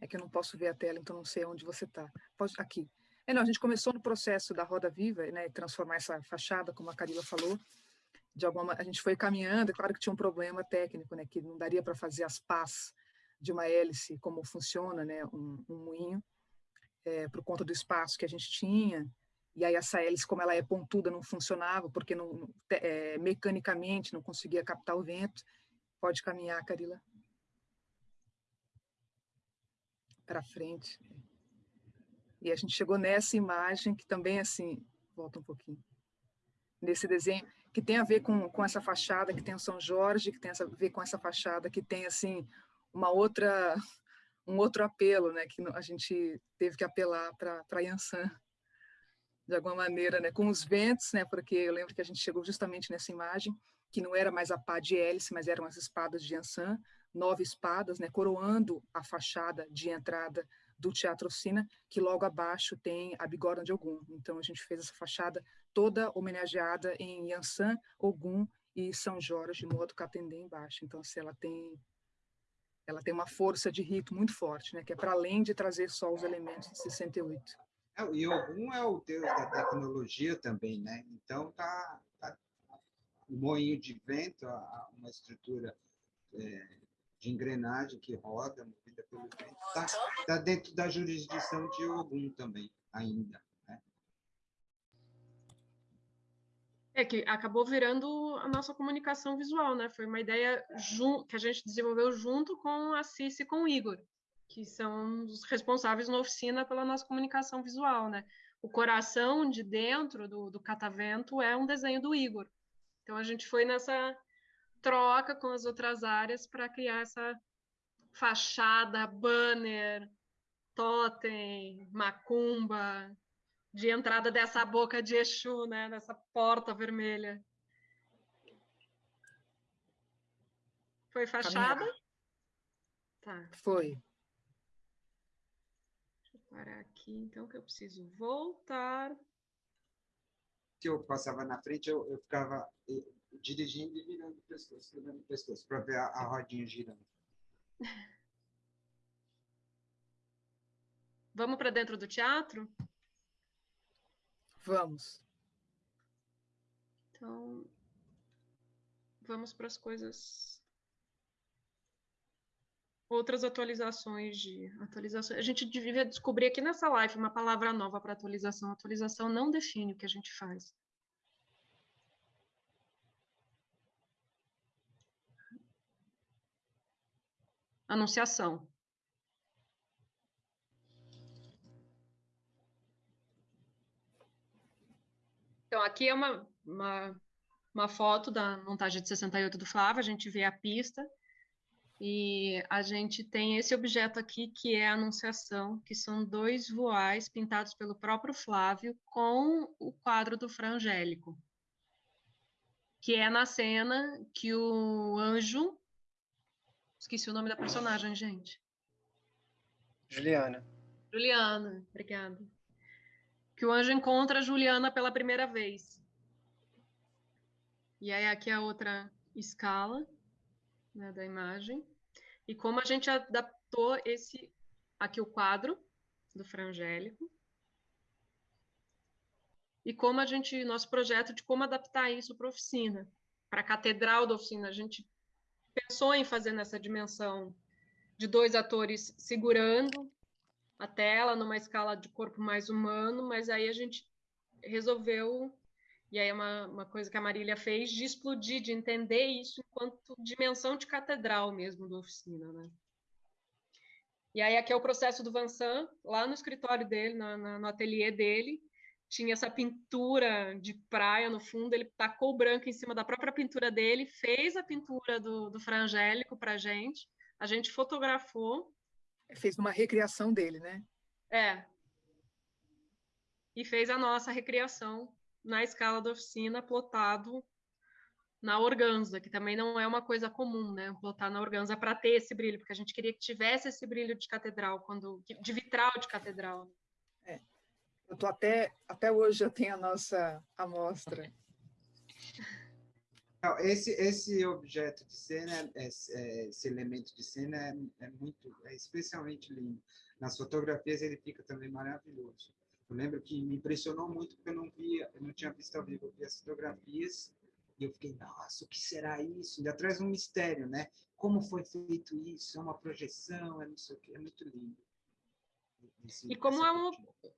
S1: É que eu não posso ver a tela, então não sei onde você está. Aqui. É, não, a gente começou no processo da Roda Viva, né, transformar essa fachada, como a Carila falou, de alguma a gente foi caminhando, é claro que tinha um problema técnico, né, que não daria para fazer as pás de uma hélice, como funciona, né, um, um moinho, é, por conta do espaço que a gente tinha, e aí essa hélice, como ela é pontuda, não funcionava, porque não, é, mecanicamente não conseguia captar o vento. Pode caminhar, Carila. Para frente. E a gente chegou nessa imagem que também, assim, volta um pouquinho, nesse desenho, que tem a ver com, com essa fachada, que tem o São Jorge, que tem a ver com essa fachada, que tem, assim, uma outra, [laughs] um outro apelo, né, que a gente teve que apelar para Yansan de alguma maneira, né, com os ventos, né, porque eu lembro que a gente chegou justamente nessa imagem, que não era mais a pá de hélice, mas eram as espadas de Ansan, nove espadas, né, coroando a fachada de entrada do Teatro Oficina, que logo abaixo tem a bigorna de Ogum. Então a gente fez essa fachada toda homenageada em Yansan, Ogum e São Jorge, modo Catendê embaixo. Então assim, ela tem ela tem uma força de rito muito forte, né, que é para além de trazer só os elementos de 68.
S4: É, e Ogum é o deus da tecnologia também, né? Então tá, tá o moinho de vento, uma estrutura é, de engrenagem que roda, movida pelo vento, está tá dentro da jurisdição de Ogum também, ainda. Né?
S2: É que acabou virando a nossa comunicação visual, né? Foi uma ideia que a gente desenvolveu junto com a Cici e com o Igor que são os responsáveis na oficina pela nossa comunicação visual, né? O coração de dentro do, do catavento é um desenho do Igor. Então, a gente foi nessa troca com as outras áreas para criar essa fachada, banner, totem, macumba, de entrada dessa boca de Exu, né? Dessa porta vermelha. Foi fachada?
S1: Tá. Foi
S2: parar aqui, então, que eu preciso voltar.
S4: Se eu passava na frente, eu, eu ficava eh, dirigindo e virando o pescoço, virando o pescoço, para ver a, a rodinha girando. [laughs]
S2: Vamos para dentro do teatro?
S1: Vamos.
S2: Então, vamos para as coisas outras atualizações de atualizações A gente devia descobrir aqui nessa live uma palavra nova para atualização. Atualização não define o que a gente faz. Anunciação. Então, aqui é uma, uma, uma foto da montagem de 68 do Flávio, a gente vê a pista, e a gente tem esse objeto aqui, que é a Anunciação, que são dois voais pintados pelo próprio Flávio com o quadro do Frangélico, que é na cena que o anjo... Esqueci o nome da personagem, gente.
S3: Juliana.
S2: Juliana, obrigada que o anjo encontra Juliana pela primeira vez. E aí aqui a outra escala né, da imagem. E como a gente adaptou esse aqui o quadro do Frangélico. E como a gente, nosso projeto de como adaptar isso para a oficina, para a catedral da oficina. A gente pensou em fazer nessa dimensão de dois atores segurando a tela numa escala de corpo mais humano, mas aí a gente resolveu, e aí é uma, uma coisa que a Marília fez, de explodir, de entender isso enquanto dimensão de catedral mesmo da oficina, né? E aí aqui é o processo do Vansan, lá no escritório dele, na, na, no ateliê dele, tinha essa pintura de praia no fundo, ele tacou o branco em cima da própria pintura dele, fez a pintura do, do Frangélico para a gente, a gente fotografou,
S1: fez uma recriação dele, né?
S2: É. E fez a nossa recriação na escala da oficina, plotado na organza, que também não é uma coisa comum, né? Plotar na organza para ter esse brilho, porque a gente queria que tivesse esse brilho de catedral, quando de vitral de catedral.
S1: É. Eu tô até até hoje eu tenho a nossa amostra.
S4: esse, esse objeto de cena, esse, é, esse elemento de cena é, é, muito, é especialmente lindo. Nas fotografias ele fica também maravilhoso. Eu lembro que me impressionou muito porque eu não via, eu não tinha visto ao vivo, eu vi as fotografias e eu fiquei, nossa, o que será isso? Ainda traz um mistério, né? Como foi feito isso? É uma projeção, é não sei o que, é muito lindo.
S2: Esse, e como é um,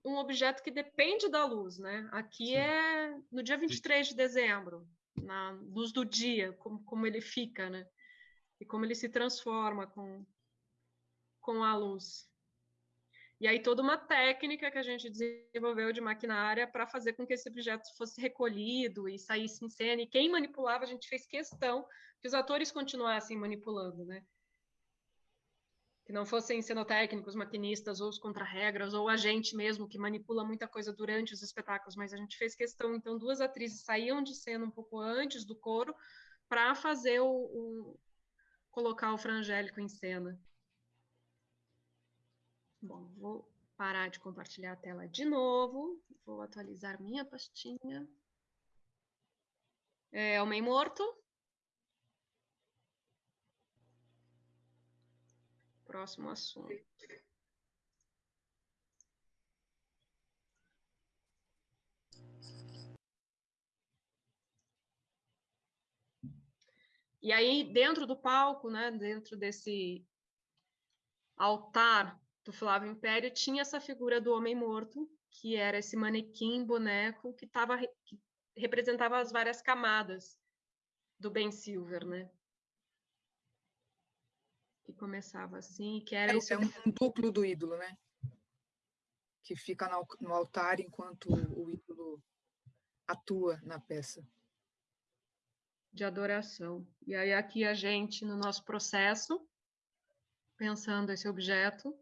S2: um objeto que depende da luz, né? Aqui Sim. é no dia 23 de dezembro, na luz do dia, como, como ele fica, né? E como ele se transforma com, com a luz. E aí toda uma técnica que a gente desenvolveu de maquinária para fazer com que esse objeto fosse recolhido e saísse em cena. E quem manipulava, a gente fez questão que os atores continuassem manipulando, né? que não fossem cenotécnicos, maquinistas, ou os contra-regras, ou a gente mesmo, que manipula muita coisa durante os espetáculos, mas a gente fez questão, então, duas atrizes saíam de cena um pouco antes do coro para fazer o, o, colocar o frangélico em cena. Bom, vou parar de compartilhar a tela de novo, vou atualizar minha pastinha. É, Homem Morto, próximo assunto. E aí, dentro do palco, né, dentro desse altar do Flávio Império, tinha essa figura do homem morto, que era esse manequim, boneco, que, tava, que representava as várias camadas do Ben Silver, né? que começava assim, que era...
S1: É, é um, um, duplo do ídolo, né? Que fica no, no altar enquanto o ídolo atua na peça.
S2: De adoração. E aí aqui a gente, no nosso processo, pensando esse objeto,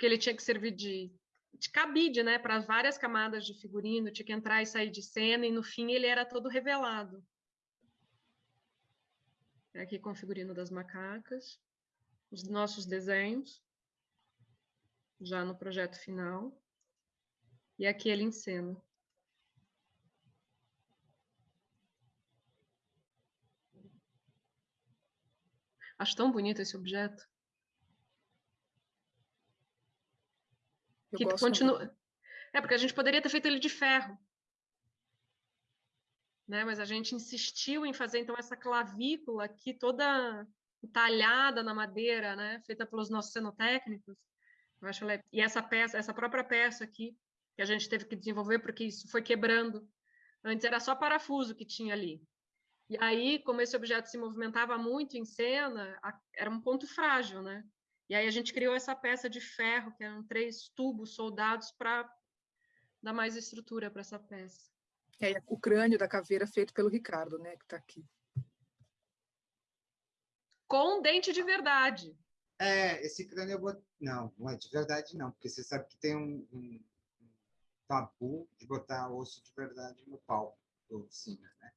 S2: porque ele tinha que servir de, de cabide, né, para várias camadas de figurino, tinha que entrar e sair de cena, e no fim ele era todo revelado. É aqui com o figurino das macacas, os nossos desenhos, já no projeto final. E aqui ele em cena. Acho tão bonito esse objeto. Eu que continua. É, porque a gente poderia ter feito ele de ferro né? Mas a gente insistiu em fazer então essa clavícula aqui toda talhada na madeira, né? Feita pelos nossos cenotécnicos. Eu acho ela... e essa peça, essa própria peça aqui que a gente teve que desenvolver porque isso foi quebrando. Antes era só parafuso que tinha ali. E aí, como esse objeto se movimentava muito em cena, era um ponto frágil, né? E aí a gente criou essa peça de ferro, que eram três tubos soldados para dar mais estrutura para essa peça.
S1: É, o crânio da caveira feito pelo Ricardo, né, que está aqui.
S2: Com dente de verdade.
S4: É, esse crânio eu vou... Não, não é de verdade não, porque você sabe que tem um, um tabu de botar osso de verdade no palco do oficina, né?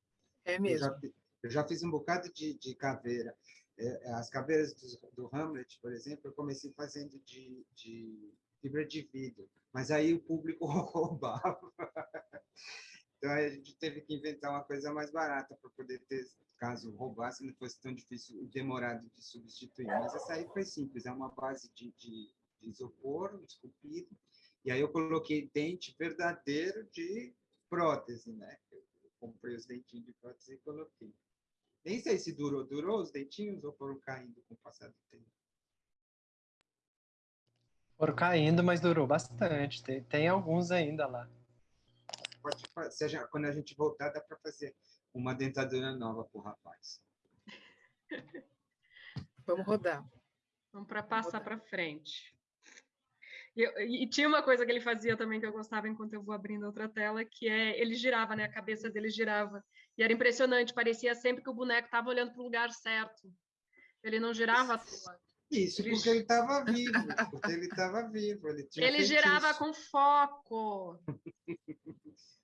S1: É mesmo.
S4: Eu já, eu já fiz um bocado de, de caveira. É, é, as caveiras do, do, Hamlet, por exemplo, eu comecei fazendo de, de fibra de vidro, mas aí o público [laughs] roubava. Então a gente teve que inventar uma coisa mais barata para poder ter, caso roubasse, não fosse tão difícil e demorado de substituir. Mas essa aí foi simples, é uma base de, de, de isopor esculpido, e aí eu coloquei dente verdadeiro de prótese, né? Eu comprei os dentinhos de prótese e coloquei. Nem sei se durou. Durou os dentinhos ou foram caindo com o passar do tempo?
S3: Foram caindo, mas durou bastante. Tem, tem alguns ainda lá.
S4: Pode, seja, quando a gente voltar, dá para fazer uma dentadura nova para o rapaz. [laughs]
S1: Vamos rodar.
S2: Vamos para passar para frente. E, e, tinha uma coisa que ele fazia também que eu gostava enquanto eu vou abrindo outra tela, que é ele girava, né? A cabeça dele girava. E era impressionante, parecia sempre que o boneco estava olhando para o lugar certo. Ele não girava à toa.
S4: Isso, porque ele estava vivo. Porque ele estava vivo. Ele,
S2: ele girava com foco.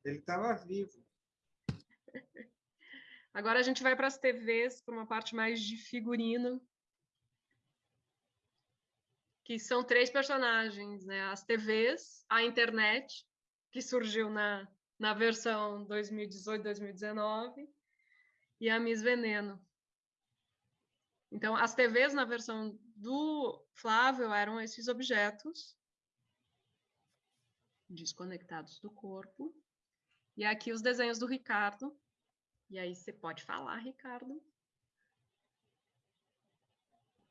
S4: ele estava vivo.
S2: Agora a gente vai para as TVs, para uma parte mais de figurino que são três personagens, né? As TVs, a internet, que surgiu na, na versão 2018-2019, e a Miss Veneno. Então, as TVs na versão do Flávio eram esses objetos desconectados do corpo. E aqui os desenhos do Ricardo. E aí você pode falar, Ricardo.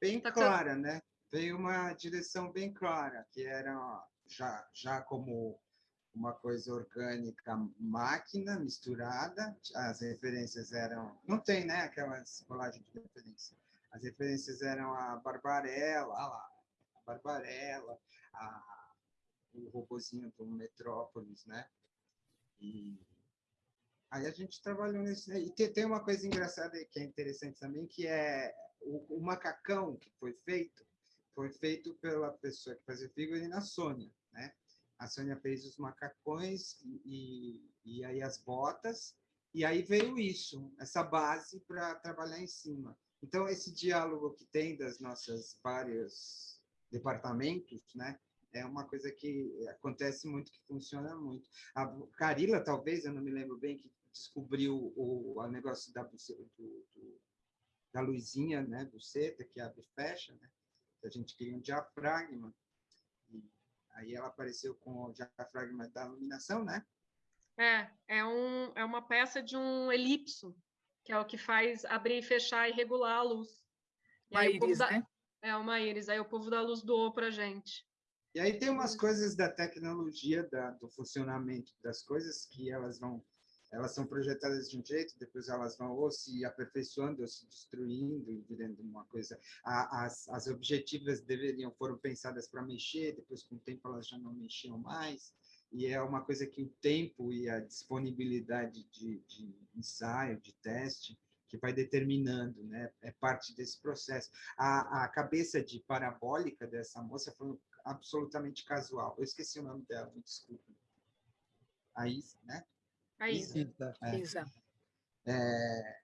S4: Bem tá clara, né? Veio uma direção bem clara, que era já, já como uma coisa orgânica máquina misturada, as referências eram... Não tem, né, aquelas colagens de referência. As referências eram a Barbarella, lá, a Barbarella, a, o robozinho do Metrópolis, né? E aí a gente trabalhou nesse... E tem, tem uma coisa engraçada que é interessante também, que é o, o macacão que foi feito, foi feito pela pessoa que fazia figurino, a Sônia, né? A Sônia fez os macacões e, e aí as botas, e aí veio isso, essa base para trabalhar em cima. Então, esse diálogo que tem das nossas vários departamentos, né? É uma coisa que acontece muito, que funciona muito. A Carila, talvez, eu não me lembro bem, que descobriu o, o negócio da, do, do, da luzinha, né? Do seta, que abre e fecha, né? A gente queria um diafragma, e aí ela apareceu com o diafragma da iluminação, né?
S2: É, é, um, é uma peça de um elipso, que é o que faz abrir e fechar e regular a luz.
S1: E uma íris,
S2: da...
S1: né?
S2: É, uma íris. Aí o povo da luz doou para gente.
S4: E aí tem umas coisas da tecnologia, da, do funcionamento das coisas, que elas vão elas são projetadas de um jeito, depois elas vão ou se aperfeiçoando, ou se destruindo, e virando uma coisa. As, as objetivas deveriam foram pensadas para mexer, depois com o tempo elas já não mexiam mais, e é uma coisa que o tempo e a disponibilidade de, de ensaio, de teste, que vai determinando, né? É parte desse processo. A, a cabeça de parabólica dessa moça foi absolutamente casual. Eu esqueci o nome dela, me desculpe. Aí, né?
S2: A Isa.
S1: Isa. É. Isa.
S4: É,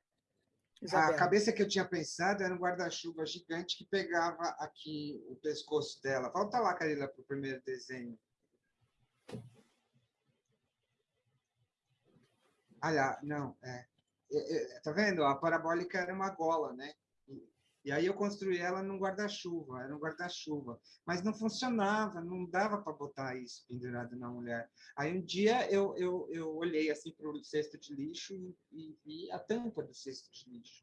S4: a cabeça que eu tinha pensado era um guarda-chuva gigante que pegava aqui o pescoço dela. Volta lá, Carila, para o primeiro desenho. Olha, não, é, é, é, Tá vendo? A parabólica era uma gola, né? E aí eu construí ela num guarda-chuva, era um guarda-chuva. Mas não funcionava, não dava para botar isso pendurado na mulher. Aí um dia eu, eu, eu olhei assim para o cesto de lixo e, vi a tampa do cesto de lixo.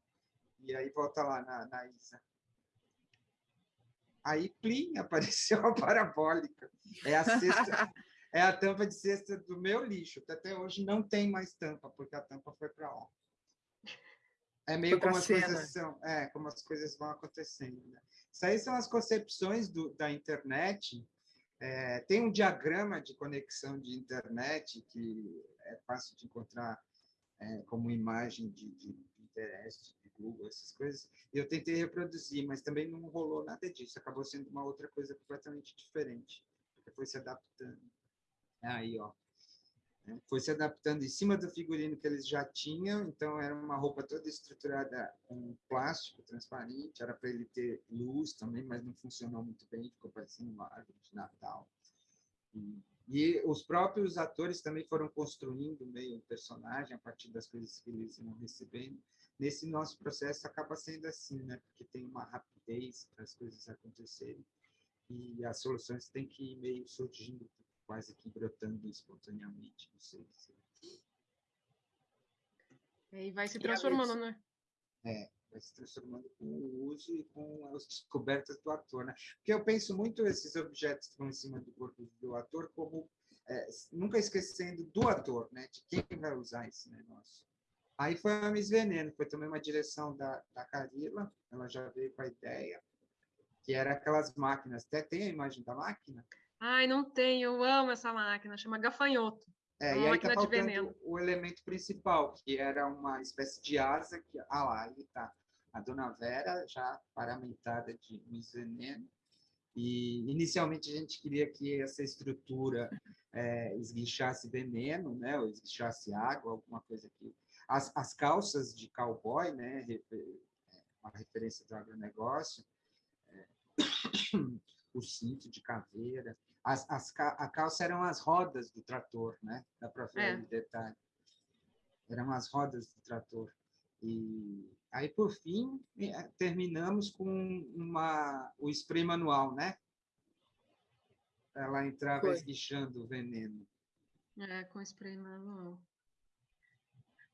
S4: E aí volta lá na, na Isa. Aí, plim, [laughs] apareceu a parabólica. É a cesta, [laughs] é a tampa de cesta do meu lixo. Até hoje não tem mais tampa, porque a tampa foi para lá. É meio como as coisas são, é, como as coisas vão acontecendo. Né? Isso aí são as concepções do, da internet. É, tem um diagrama de conexão de internet que é fácil de encontrar é, como imagem de, de, de Pinterest, de Google, essas coisas. E eu tentei reproduzir, mas também não rolou nada disso. Acabou sendo uma outra coisa completamente diferente, porque foi se adaptando. Aí, ó. Né? Foi se adaptando em cima do figurino que eles já tinham, então era uma roupa toda estruturada com plástico transparente, era para ele ter luz também, mas não funcionou muito bem, ficou parecendo uma árvore de Natal. E, e os próprios atores também foram construindo meio o personagem a partir das coisas que eles iam recebendo. Nesse nosso processo acaba sendo assim, né? Porque tem uma rapidez para as coisas acontecerem e as soluções têm que ir meio surgindo quase que brotando espontaneamente, não sei dizer.
S2: E vai se transformando, né?
S4: É, vai se transformando com o uso e com as descobertas do ator, né? Porque eu penso muito esses objetos que estão em cima do corpo do ator como é, nunca esquecendo do ator, né? De quem vai usar esse negócio. Aí foi a Miss Veneno, foi também uma direção da, da Carila, ela já veio com a ideia, que era aquelas máquinas, até tem a imagem da máquina,
S2: Ai, não tem, eu amo essa máquina, chama gafanhoto.
S4: É, e aí tá faltando o elemento principal, que era uma espécie de asa, que, ah lá, aí tá, a Dona Vera, já paramentada de Miss Veneno, e inicialmente a gente queria que essa estrutura é, esguichasse veneno, né, ou esguichasse água, alguma coisa que... As, as calças de cowboy, né, uma referência do agronegócio, é, [coughs] o cinto de caveira, as, as, a calça eram as rodas do trator, né? Dá para ver é. detalhe. Eram as rodas do trator. E aí, por fim, é, terminamos com uma, o spray manual, né? Ela entrava Foi. esguichando o veneno.
S2: É, com spray manual.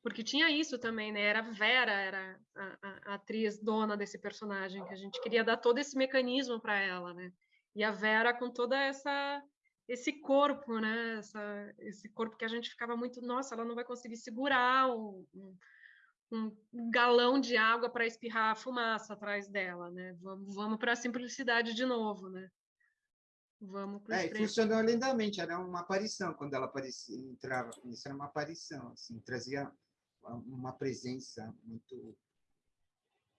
S2: Porque tinha isso também, né? Era a Vera, era a, a, a atriz dona desse personagem, que a gente queria dar todo esse mecanismo para ela, né? E a Vera com toda essa esse corpo, né? Essa, esse corpo que a gente ficava muito, nossa, ela não vai conseguir segurar um, um, um galão de água para espirrar a fumaça atrás dela, né? Vamos, vamos para a simplicidade de novo, né?
S4: Vamos para é, funcionou lindamente, era uma aparição quando ela aparecia, entrava, isso era uma aparição, assim, trazia uma presença muito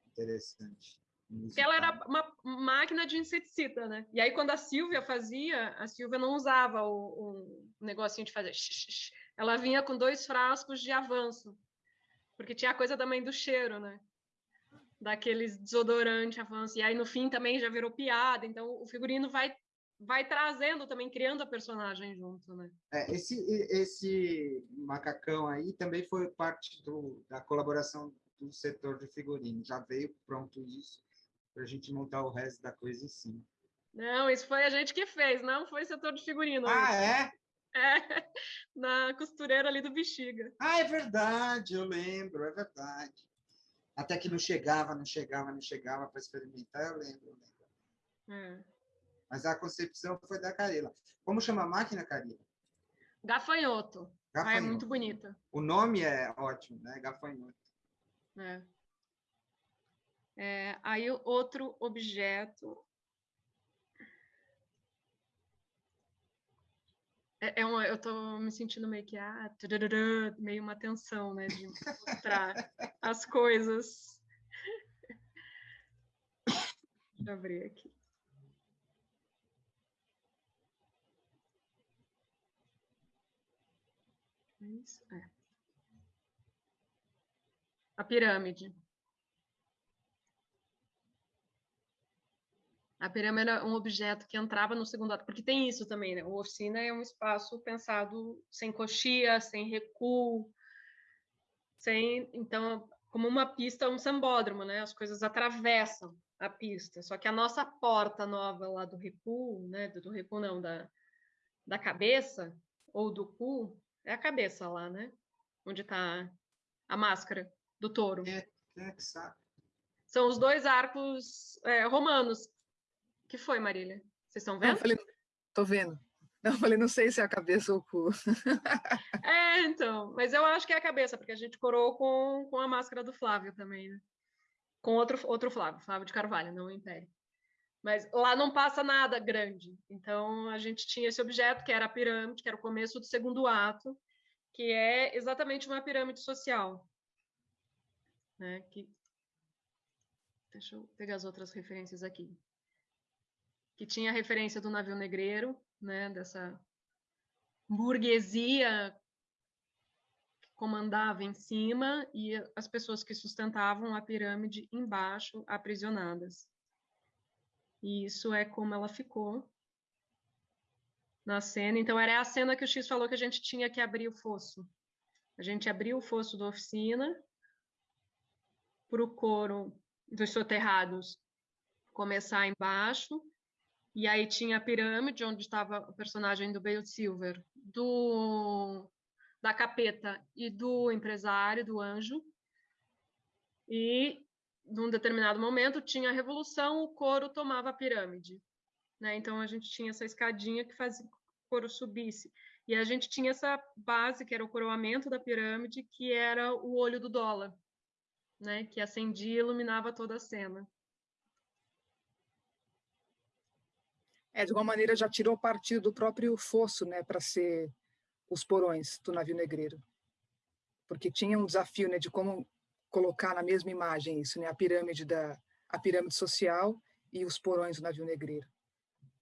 S4: interessante.
S2: Porque ela era uma máquina de inseticida, né? E aí, quando a Silvia fazia, a Silvia não usava o, o negocinho de fazer. Ela vinha com dois frascos de avanço, porque tinha a coisa também do cheiro, né? Daqueles desodorante avanço. E aí, no fim, também já virou piada. Então, o figurino vai vai trazendo também, criando a personagem junto, né?
S4: É, esse, esse macacão aí também foi parte do, da colaboração do setor de figurino. Já veio pronto isso para a gente montar o resto da coisa em cima.
S2: Não, isso foi a gente que fez, não foi setor de figurino.
S4: Ah, é?
S2: É, [laughs] na costureira ali do Bexiga.
S4: Ah, é verdade, eu lembro, é verdade. Até que não chegava, não chegava, não chegava para experimentar, eu lembro, eu lembro. É. Mas a concepção foi da Carila. Como chama a máquina, Carila?
S2: Gafanhoto. Gafanhoto. Ah, é muito bonita.
S4: O nome é ótimo, né? Gafanhoto.
S2: É. É, aí outro objeto é, é uma, eu estou me sentindo meio que ah, meio uma tensão, né, de mostrar [laughs] as coisas. Deixa eu abrir aqui. É isso? É. A pirâmide. A pirâmide era um objeto que entrava no segundo ato, porque tem isso também, né? O oficina é um espaço pensado sem coxia, sem recuo, sem, então, como uma pista, um sambódromo, né? As coisas atravessam a pista. Só que a nossa porta nova lá do recuo, né? Do, recuo não, da, da cabeça ou do cu, é a cabeça lá, né? Onde está a máscara do touro.
S4: É, é que sabe.
S2: São os dois arcos é, romanos que foi, Marília? Vocês estão vendo?
S1: Eu falei, tô vendo. Não, eu falei, não sei se é a cabeça ou o cu. [laughs]
S2: é, então, mas eu acho que é a cabeça, porque a gente coroou com, com a máscara do Flávio também, né? Com outro, outro Flávio, Flávio de Carvalho, não o Império. Mas lá não passa nada grande. Então, a gente tinha esse objeto, que era a pirâmide, que era o começo do segundo ato, que é exatamente uma pirâmide social. Né? Que... Deixa eu pegar as outras referências aqui. Que tinha referência do navio negreiro, né? dessa burguesia que comandava em cima e as pessoas que sustentavam a pirâmide embaixo, aprisionadas. E isso é como ela ficou na cena. Então, era a cena que o X falou que a gente tinha que abrir o fosso. A gente abriu o fosso da oficina para o coro dos soterrados começar embaixo. E aí tinha a pirâmide, onde estava o personagem do Bale Silver, do da capeta e do empresário, do anjo. E num determinado momento tinha a revolução, o couro tomava a pirâmide. Né? Então a gente tinha essa escadinha que fazia que o couro subisse. E a gente tinha essa base, que era o coroamento da pirâmide, que era o olho do dólar, né? que acendia e iluminava toda a cena.
S1: É, de alguma maneira já tirou partido do próprio fosso, né, para ser os porões do navio negreiro. Porque tinha um desafio, né, de como colocar na mesma imagem isso, né? A pirâmide da a pirâmide social e os porões do navio negreiro.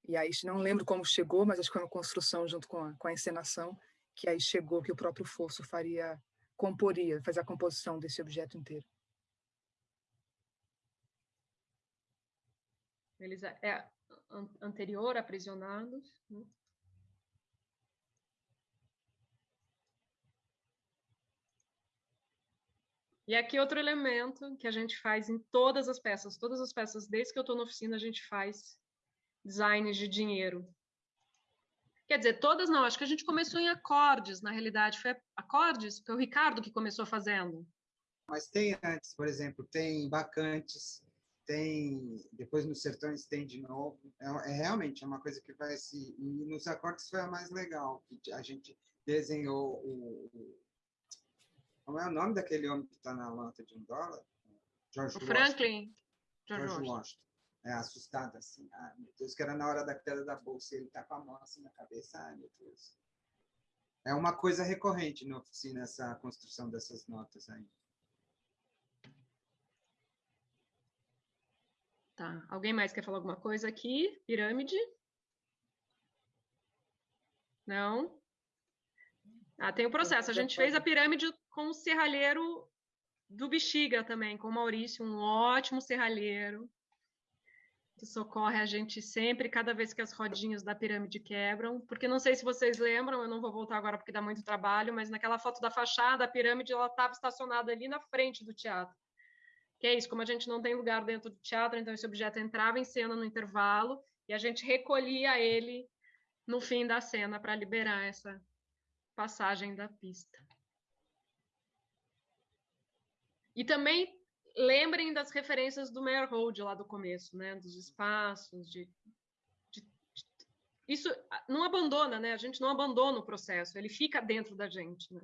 S1: E aí não lembro como chegou, mas acho que foi uma construção junto com a, com a encenação que aí chegou que o próprio fosso faria comporia, fazer a composição desse objeto inteiro.
S2: Eles é, é anterior aprisionados, né? E aqui outro elemento que a gente faz em todas as peças, todas as peças, desde que eu estou na oficina, a gente faz designs de dinheiro. Quer dizer, todas não, acho que a gente começou em acordes, na realidade, foi acordes, foi o Ricardo que começou fazendo.
S4: Mas tem antes, por exemplo, tem bacantes, tem, depois nos sertões tem de novo, é, é realmente é uma coisa que vai se, e nos acordes foi a mais legal, que a gente desenhou o como é o nome daquele homem que está na lata de um dólar?
S2: George o Franklin.
S4: George, George Washington. É, assustado assim. Ai, meu Deus, que era na hora da queda da bolsa ele está com a mão assim na cabeça. Ai, meu Deus. É uma coisa recorrente na oficina, essa construção dessas notas aí.
S2: Tá. Alguém mais quer falar alguma coisa aqui? Pirâmide? Não? Ah, tem o processo. A gente fez a pirâmide com o serralheiro do Bexiga também, com o Maurício, um ótimo serralheiro, que socorre a gente sempre, cada vez que as rodinhas da pirâmide quebram, porque não sei se vocês lembram, eu não vou voltar agora porque dá muito trabalho, mas naquela foto da fachada, a pirâmide ela estava estacionada ali na frente do teatro. Que é isso, como a gente não tem lugar dentro do teatro, então esse objeto entrava em cena no intervalo e a gente recolhia ele no fim da cena para liberar essa passagem da pista. E também lembrem das referências do Meyerhold lá do começo, né? Dos espaços, de, de, isso não abandona, né? A gente não abandona o processo, ele fica dentro da gente, né?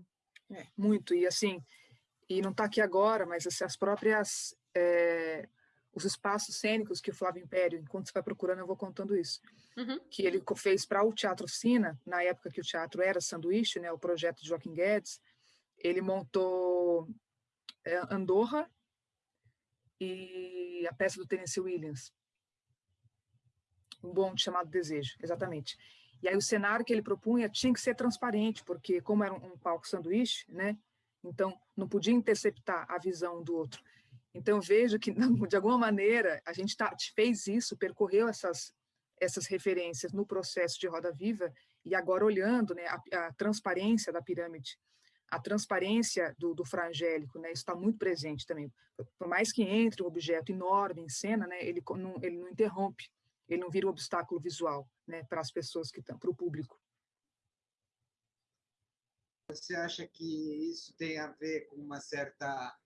S1: É, muito e assim e não está aqui agora, mas assim, as próprias é, os espaços cênicos que o Flávio Império, enquanto você vai procurando, eu vou contando isso, uhum. que ele fez para o Teatro Oficina, na época que o teatro era sanduíche, né, o projeto de Joaquim Guedes, ele montou é, Andorra e a peça do Tennessee Williams. Um bonde chamado Desejo, exatamente. E aí o cenário que ele propunha tinha que ser transparente, porque como era um, palco sanduíche, né? Então não podia interceptar a visão do outro. Então vejo que de alguma maneira a gente tá, fez isso, percorreu essas essas referências no processo de Roda Viva e agora olhando, né, a, a transparência da pirâmide a transparência do, do frangélico, né, está muito presente também. Por mais que entre um objeto enorme em cena, né, ele, não, ele não interrompe, ele não vira um obstáculo visual né, para as pessoas que estão, para o público.
S4: Você acha que isso tem a ver com uma certa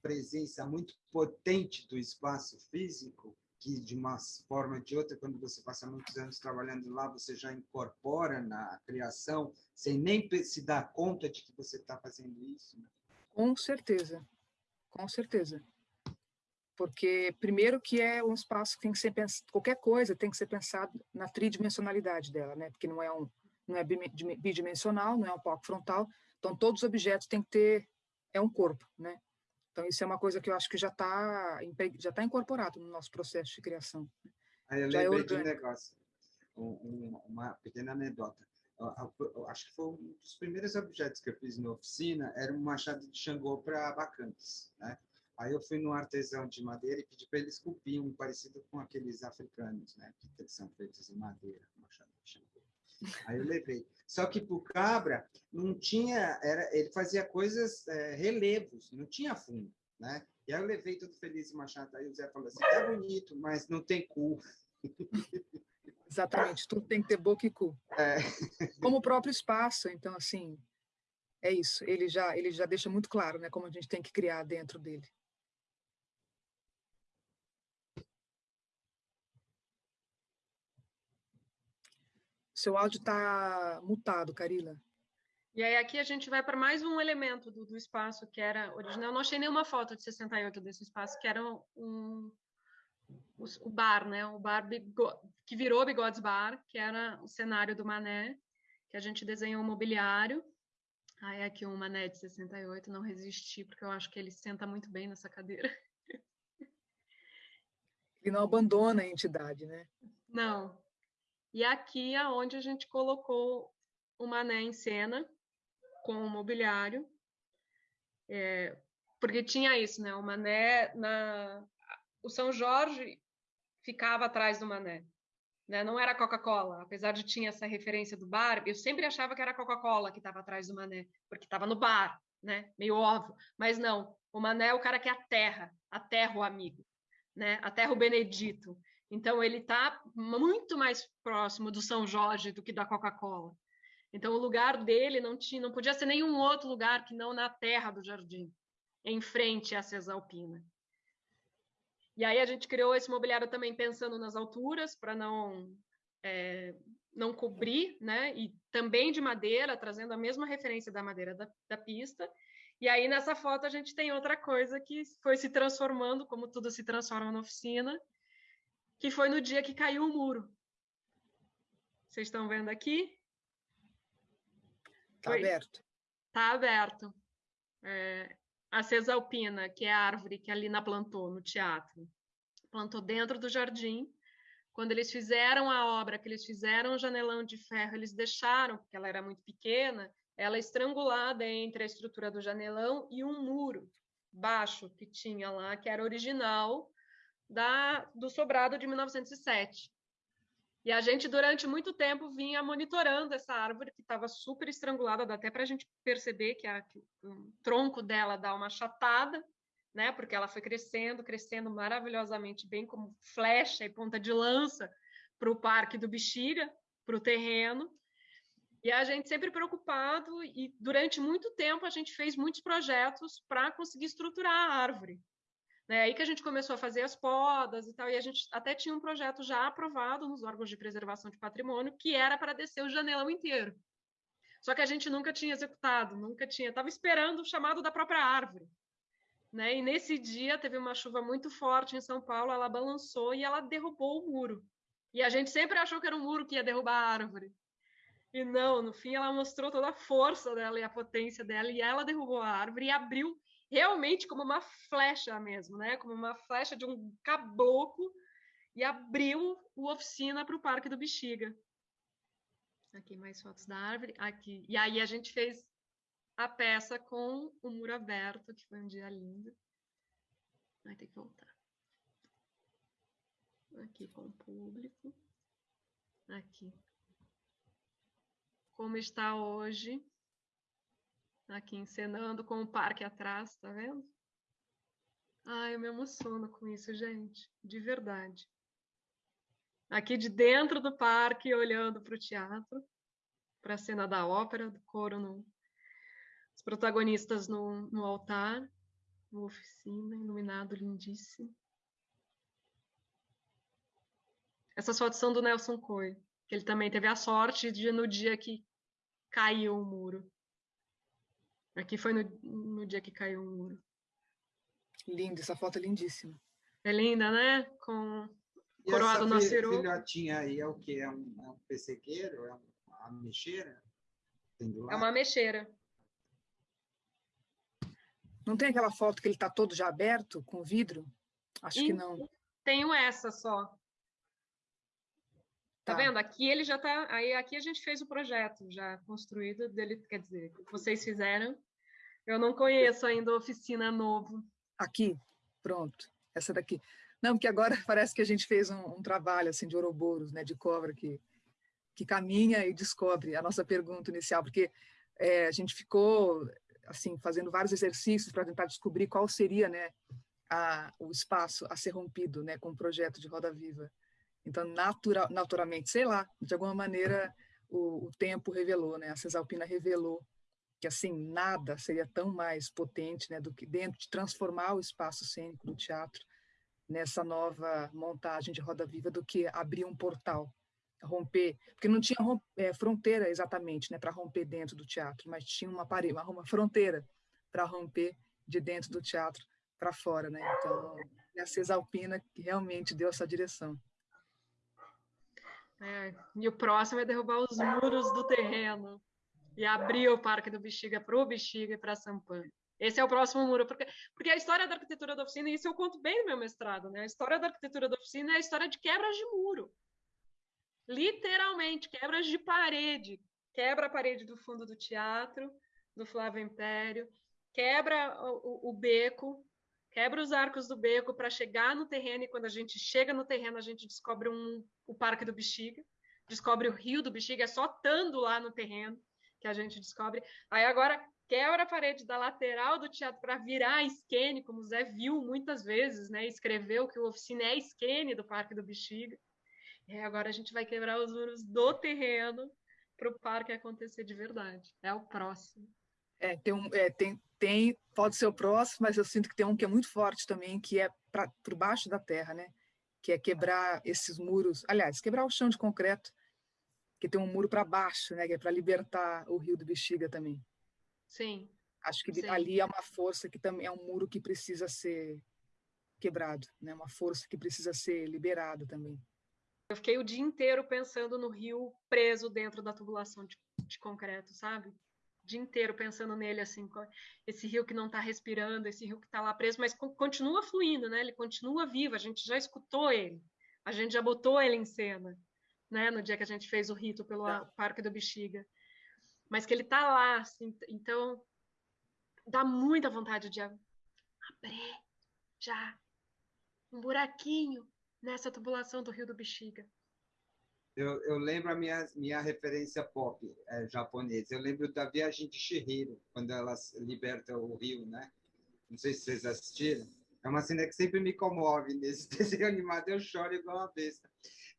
S4: presença muito potente do espaço físico, que de uma forma ou de outra, quando você passa muitos anos trabalhando lá, você já incorpora na criação, sem nem se dar conta de que você está fazendo isso? Né?
S1: Com certeza, com certeza. Porque, primeiro, que é um espaço que tem que ser pensado, qualquer coisa tem que ser pensado na tridimensionalidade dela, né? Porque não é um não é bidimensional, não é um palco frontal, então todos os objetos têm que ter é um corpo, né? Então, isso é uma coisa que eu acho que já está já tá incorporado no nosso processo de criação.
S4: Aí eu já é lembrei é de um negócio, um, uma pequena anedota. Eu, eu, acho que foi um dos primeiros objetos que eu fiz na oficina, era um machado de Xangô para bacantes. Né? Aí eu fui num artesão de madeira e pedi para ele esculpir um parecido com aqueles africanos, né? que são feitos em madeira. Aí eu levei. Só que para o cabra não tinha, era, ele fazia coisas, é, relevos, não tinha fundo, né? E aí eu levei tudo feliz e machado. Aí o Zé falou assim, tá bonito, mas não tem cu. [laughs]
S1: Exatamente, tudo tem que ter boca e cu. É. Como o próprio espaço, então assim, é isso. Ele já, ele já deixa muito claro, né, como a gente tem que criar dentro dele. Seu áudio está mutado, Carila.
S2: E aí aqui a gente vai para mais um elemento do, do, espaço que era original. Não achei nenhuma foto de 68 desse espaço, que era um, um o, o, bar, né? O bar que virou Bigodes Bar, que era o cenário do Mané, que a gente desenhou o mobiliário. Aí aqui um Mané de 68, não resisti, porque eu acho que ele senta muito bem nessa cadeira.
S1: Ele não abandona a entidade, né?
S2: Não, e aqui é onde a gente colocou o Mané em cena, com o mobiliário, é, porque tinha isso, né? O Mané, na... o São Jorge ficava atrás do Mané, né? Não era Coca-Cola, apesar de tinha essa referência do bar, eu sempre achava que era Coca-Cola que estava atrás do Mané, porque estava no bar, né? Meio óbvio, mas não. O Mané é o cara que é a terra, a terra o amigo, né? A terra o Benedito. Então, ele está muito mais próximo do São Jorge do que da Coca-Cola. Então, o lugar dele não, tinha, não podia ser nenhum outro lugar que não na terra do jardim, em frente à Cesalpina. E aí a gente criou esse mobiliário também pensando nas alturas, para não, é, não cobrir, né? E também de madeira, trazendo a mesma referência da madeira da, da pista. E aí nessa foto a gente tem outra coisa que foi se transformando, como tudo se transforma na oficina, que foi no dia que caiu o muro. Vocês estão vendo aqui?
S1: Está aberto.
S2: Está aberto. É, a Cesalpina, que é a árvore que a Lina plantou no teatro, plantou dentro do jardim. Quando eles fizeram a obra, que eles fizeram o janelão de ferro, eles deixaram, porque ela era muito pequena, ela estrangulada entre a estrutura do janelão e um muro baixo que tinha lá, que era original, da, do sobrado de 1907. E a gente, durante muito tempo, vinha monitorando essa árvore que estava super estrangulada, dá até para a gente perceber que, a, que, o tronco dela dá uma chatada, né? Porque ela foi crescendo, crescendo maravilhosamente bem, como flecha e ponta de lança para o Parque do Bexiga, para o terreno. E a gente sempre preocupado, e durante muito tempo a gente fez muitos projetos para conseguir estruturar a árvore, né? Aí que a gente começou a fazer as podas e tal, e a gente até tinha um projeto já aprovado nos órgãos de preservação de patrimônio, que era para descer o janelão inteiro. Só que a gente nunca tinha executado, nunca tinha, estava esperando o chamado da própria árvore. Né? E nesse dia teve uma chuva muito forte em São Paulo, ela balançou e ela derrubou o muro. E a gente sempre achou que era um muro que ia derrubar a árvore. E não, no fim ela mostrou toda a força dela e a potência dela, e ela derrubou a árvore e abriu realmente como uma flecha mesmo, né? Como uma flecha de um caboclo e abriu o oficina para o Parque do Bexiga. Aqui mais fotos da árvore, aqui. E aí a gente fez a peça com o muro aberto, que foi um dia lindo. Vai ter que voltar. Aqui com o público. Aqui. Como está hoje aqui encenando com o parque atrás, tá vendo? Ai, eu me emociono com isso, gente, de verdade. Aqui de dentro do parque, olhando para o teatro, para a cena da ópera, do coro, no, os protagonistas no, no altar, no oficina, iluminado, lindíssimo. Essas fotos são do Nelson Coy, que ele também teve a sorte de, no dia que caiu o muro. Aqui foi no, no dia que caiu o muro.
S1: Lindo, essa foto é lindíssima.
S2: É linda, né? Com
S4: E
S2: coroado no aceroco.
S4: filhotinha aí é o quê? É um, é um pessegueiro? É um- uma mexeira?
S2: É uma mexeira.
S1: Não tem aquela foto que ele está todo já aberto, com vidro? Acho que
S2: Ih,
S1: não.
S2: Tenho essa só. Tá,
S1: Tá.
S2: vendo? Aqui ele já tá. Aí aqui a gente fez o projeto já construído dele, quer dizer, que vocês fizeram. Eu não conheço ainda a oficina novo.
S1: Aqui, pronto. Essa daqui. Não, porque agora [laughs] parece que a gente fez um, um trabalho assim de ouroboros, né, de cobra que que caminha e descobre a nossa pergunta inicial, porque é, a gente ficou assim fazendo vários exercícios para tentar descobrir qual seria, né, a, o espaço a ser rompido, né, com o projeto de Roda Viva. Então, natural, naturalmente, sei lá, de alguma maneira o, o tempo revelou, né, a Cesalpina revelou que assim nada seria tão mais potente, né, do que dentro de transformar o espaço cênico do teatro nessa nova montagem de Roda Viva do que abrir um portal, romper, porque não tinha eh, fronteira exatamente, né, para romper dentro do teatro, mas tinha uma parede, uma, uma fronteira para romper de dentro do teatro para fora, né? Então, é a Cesalpina que realmente deu essa direção.
S2: É, e o próximo é derrubar os muros do terreno e abrir o Parque do Bexiga para o Bexiga e para Sampan. Esse é o próximo muro, porque, porque a história da arquitetura da oficina, e isso eu conto bem no meu mestrado, né? A história da arquitetura da oficina é a história de quebras de muro. Literalmente, quebras de parede. Quebra a parede do fundo do teatro, do Flávio Império, quebra o- o beco, quebra os arcos do beco para chegar no terreno, e quando a gente chega no terreno, a gente descobre um, o Parque do Bexiga, descobre o Rio do Bexiga, é só estando lá no terreno que a gente descobre. Aí agora quebra a parede da lateral do teatro para virar a esquene, como o Zé viu muitas vezes, né? Escreveu que o oficina é a do Parque do Bexiga. E agora a gente vai quebrar os muros do terreno para o parque acontecer de verdade. É o próximo.
S1: É, tem um, é, tem, tem, pode ser o próximo, mas eu sinto que tem um que é muito forte também, que é para por baixo da terra, né? Que é quebrar esses muros, aliás, quebrar o chão de concreto, que tem um muro para baixo, né? Que é para libertar o Rio do Bexiga também.
S2: Sim.
S1: Acho que
S2: Sim.
S1: ali é uma força que também é um muro que precisa ser quebrado, né? Uma força que precisa ser liberada também.
S2: Eu fiquei o dia inteiro pensando no rio preso dentro da tubulação de, de concreto, sabe? Dia inteiro pensando nele, assim, esse rio que não está respirando, esse rio que está lá preso, mas co- continua fluindo, né? Ele continua vivo, a gente já escutou ele, a gente já botou ele em cena, né? No dia que a gente fez o rito pelo
S1: Tá.
S2: Parque do Bexiga. Mas que ele está lá, assim, então dá muita vontade de ab- abrir já um buraquinho nessa tubulação do rio do Bexiga.
S4: Eu, eu lembro a minha, minha referência pop é, japonesa. Eu lembro da Viagem de Chihiro, quando ela s- liberta o rio, né? Não sei se vocês assistiram. É uma cena que sempre me comove nesse [laughs] desenho animado. Eu choro igual uma besta.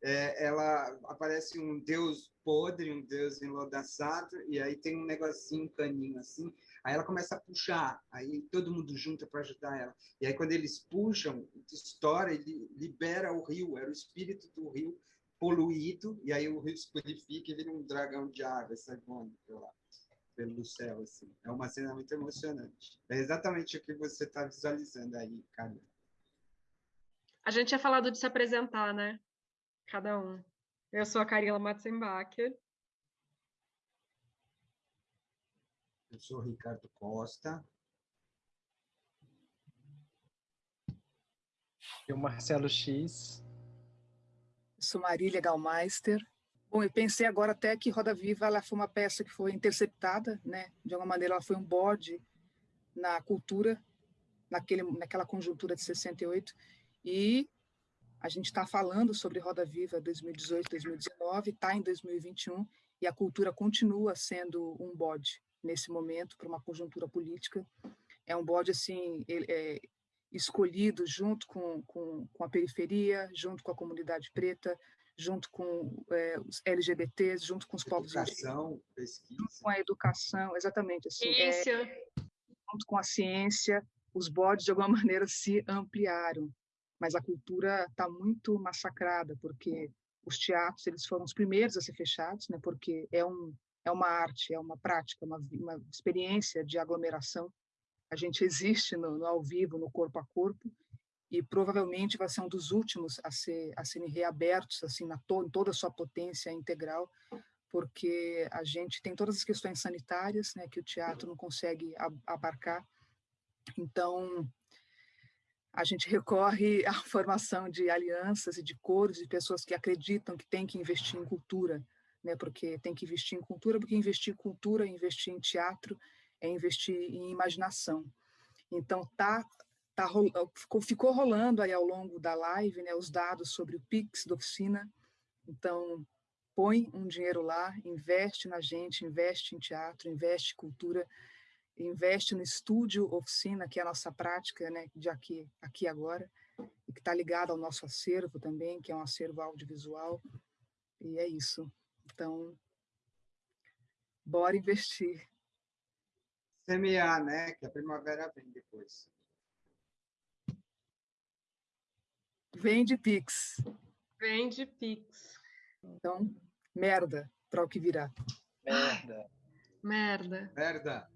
S4: É, ela aparece um deus podre, um deus enlodaçado, e aí tem um negocinho, um caninho assim. Aí ela começa a puxar, aí todo mundo junta para ajudar ela. E aí quando eles puxam, estoura, ele libera o rio, era o espírito do rio poluído, e aí o rio se purifica e vira um dragão de água, sai voando pela, pelo céu, assim. É uma cena muito emocionante. É exatamente o que você está visualizando aí, cara.
S2: A gente tinha falado de se apresentar, né? Cada um. Eu sou a Carila Matzenbacher.
S4: Eu sou o Ricardo Costa.
S3: E o Marcelo X.
S1: Sou Marília Galmeister. Bom, eu pensei agora até que Roda Viva ela foi uma peça que foi interceptada, né? De alguma maneira ela foi um bode na cultura, naquele, naquela conjuntura de 68. E a gente está falando sobre Roda Viva 2018, 2019, está em 2021 e a cultura continua sendo um bode nesse momento para uma conjuntura política. É um bode assim, ele, é, escolhido junto com, com, com a periferia, junto com a comunidade preta, junto com é, os LGBTs, junto com os povos indígenas,
S4: Educação, pesquisa.
S1: com a educação, exatamente assim, é,
S2: Ciência.
S1: junto com a ciência, os bodes de alguma [laughs] maneira se ampliaram, mas a cultura está muito massacrada porque os teatros eles foram os primeiros a ser fechados, né? Porque é um é uma arte, é uma prática, uma, uma experiência de aglomeração. A gente existe no, no, ao vivo, no corpo a corpo, e provavelmente vai ser um dos últimos a, ser, a serem reabertos assim na to, em toda a sua potência integral, porque a gente tem todas as questões sanitárias, né, que o teatro não consegue abarcar. Então, a gente recorre [laughs] à formação de alianças e de coros de pessoas que acreditam que tem que investir em cultura, né? Porque tem que investir em cultura, porque investir em cultura, investir em teatro, é investir em imaginação. Então tá tá ficou, ficou rolando aí ao longo da live, né, os dados sobre o Pix da oficina. Então põe um dinheiro lá, investe na gente, investe em teatro, investe em cultura, investe no estúdio oficina, que é a nossa prática, né, de aqui aqui agora, e que está ligado ao nosso acervo também, que é um acervo audiovisual. E é isso. Então, bora investir.
S4: Semear, né? Que a primavera vem depois.
S1: Vende Pix.
S2: Vende Pix.
S1: Então, merda para o que virá.
S3: Merda.
S2: Merda.
S4: Merda.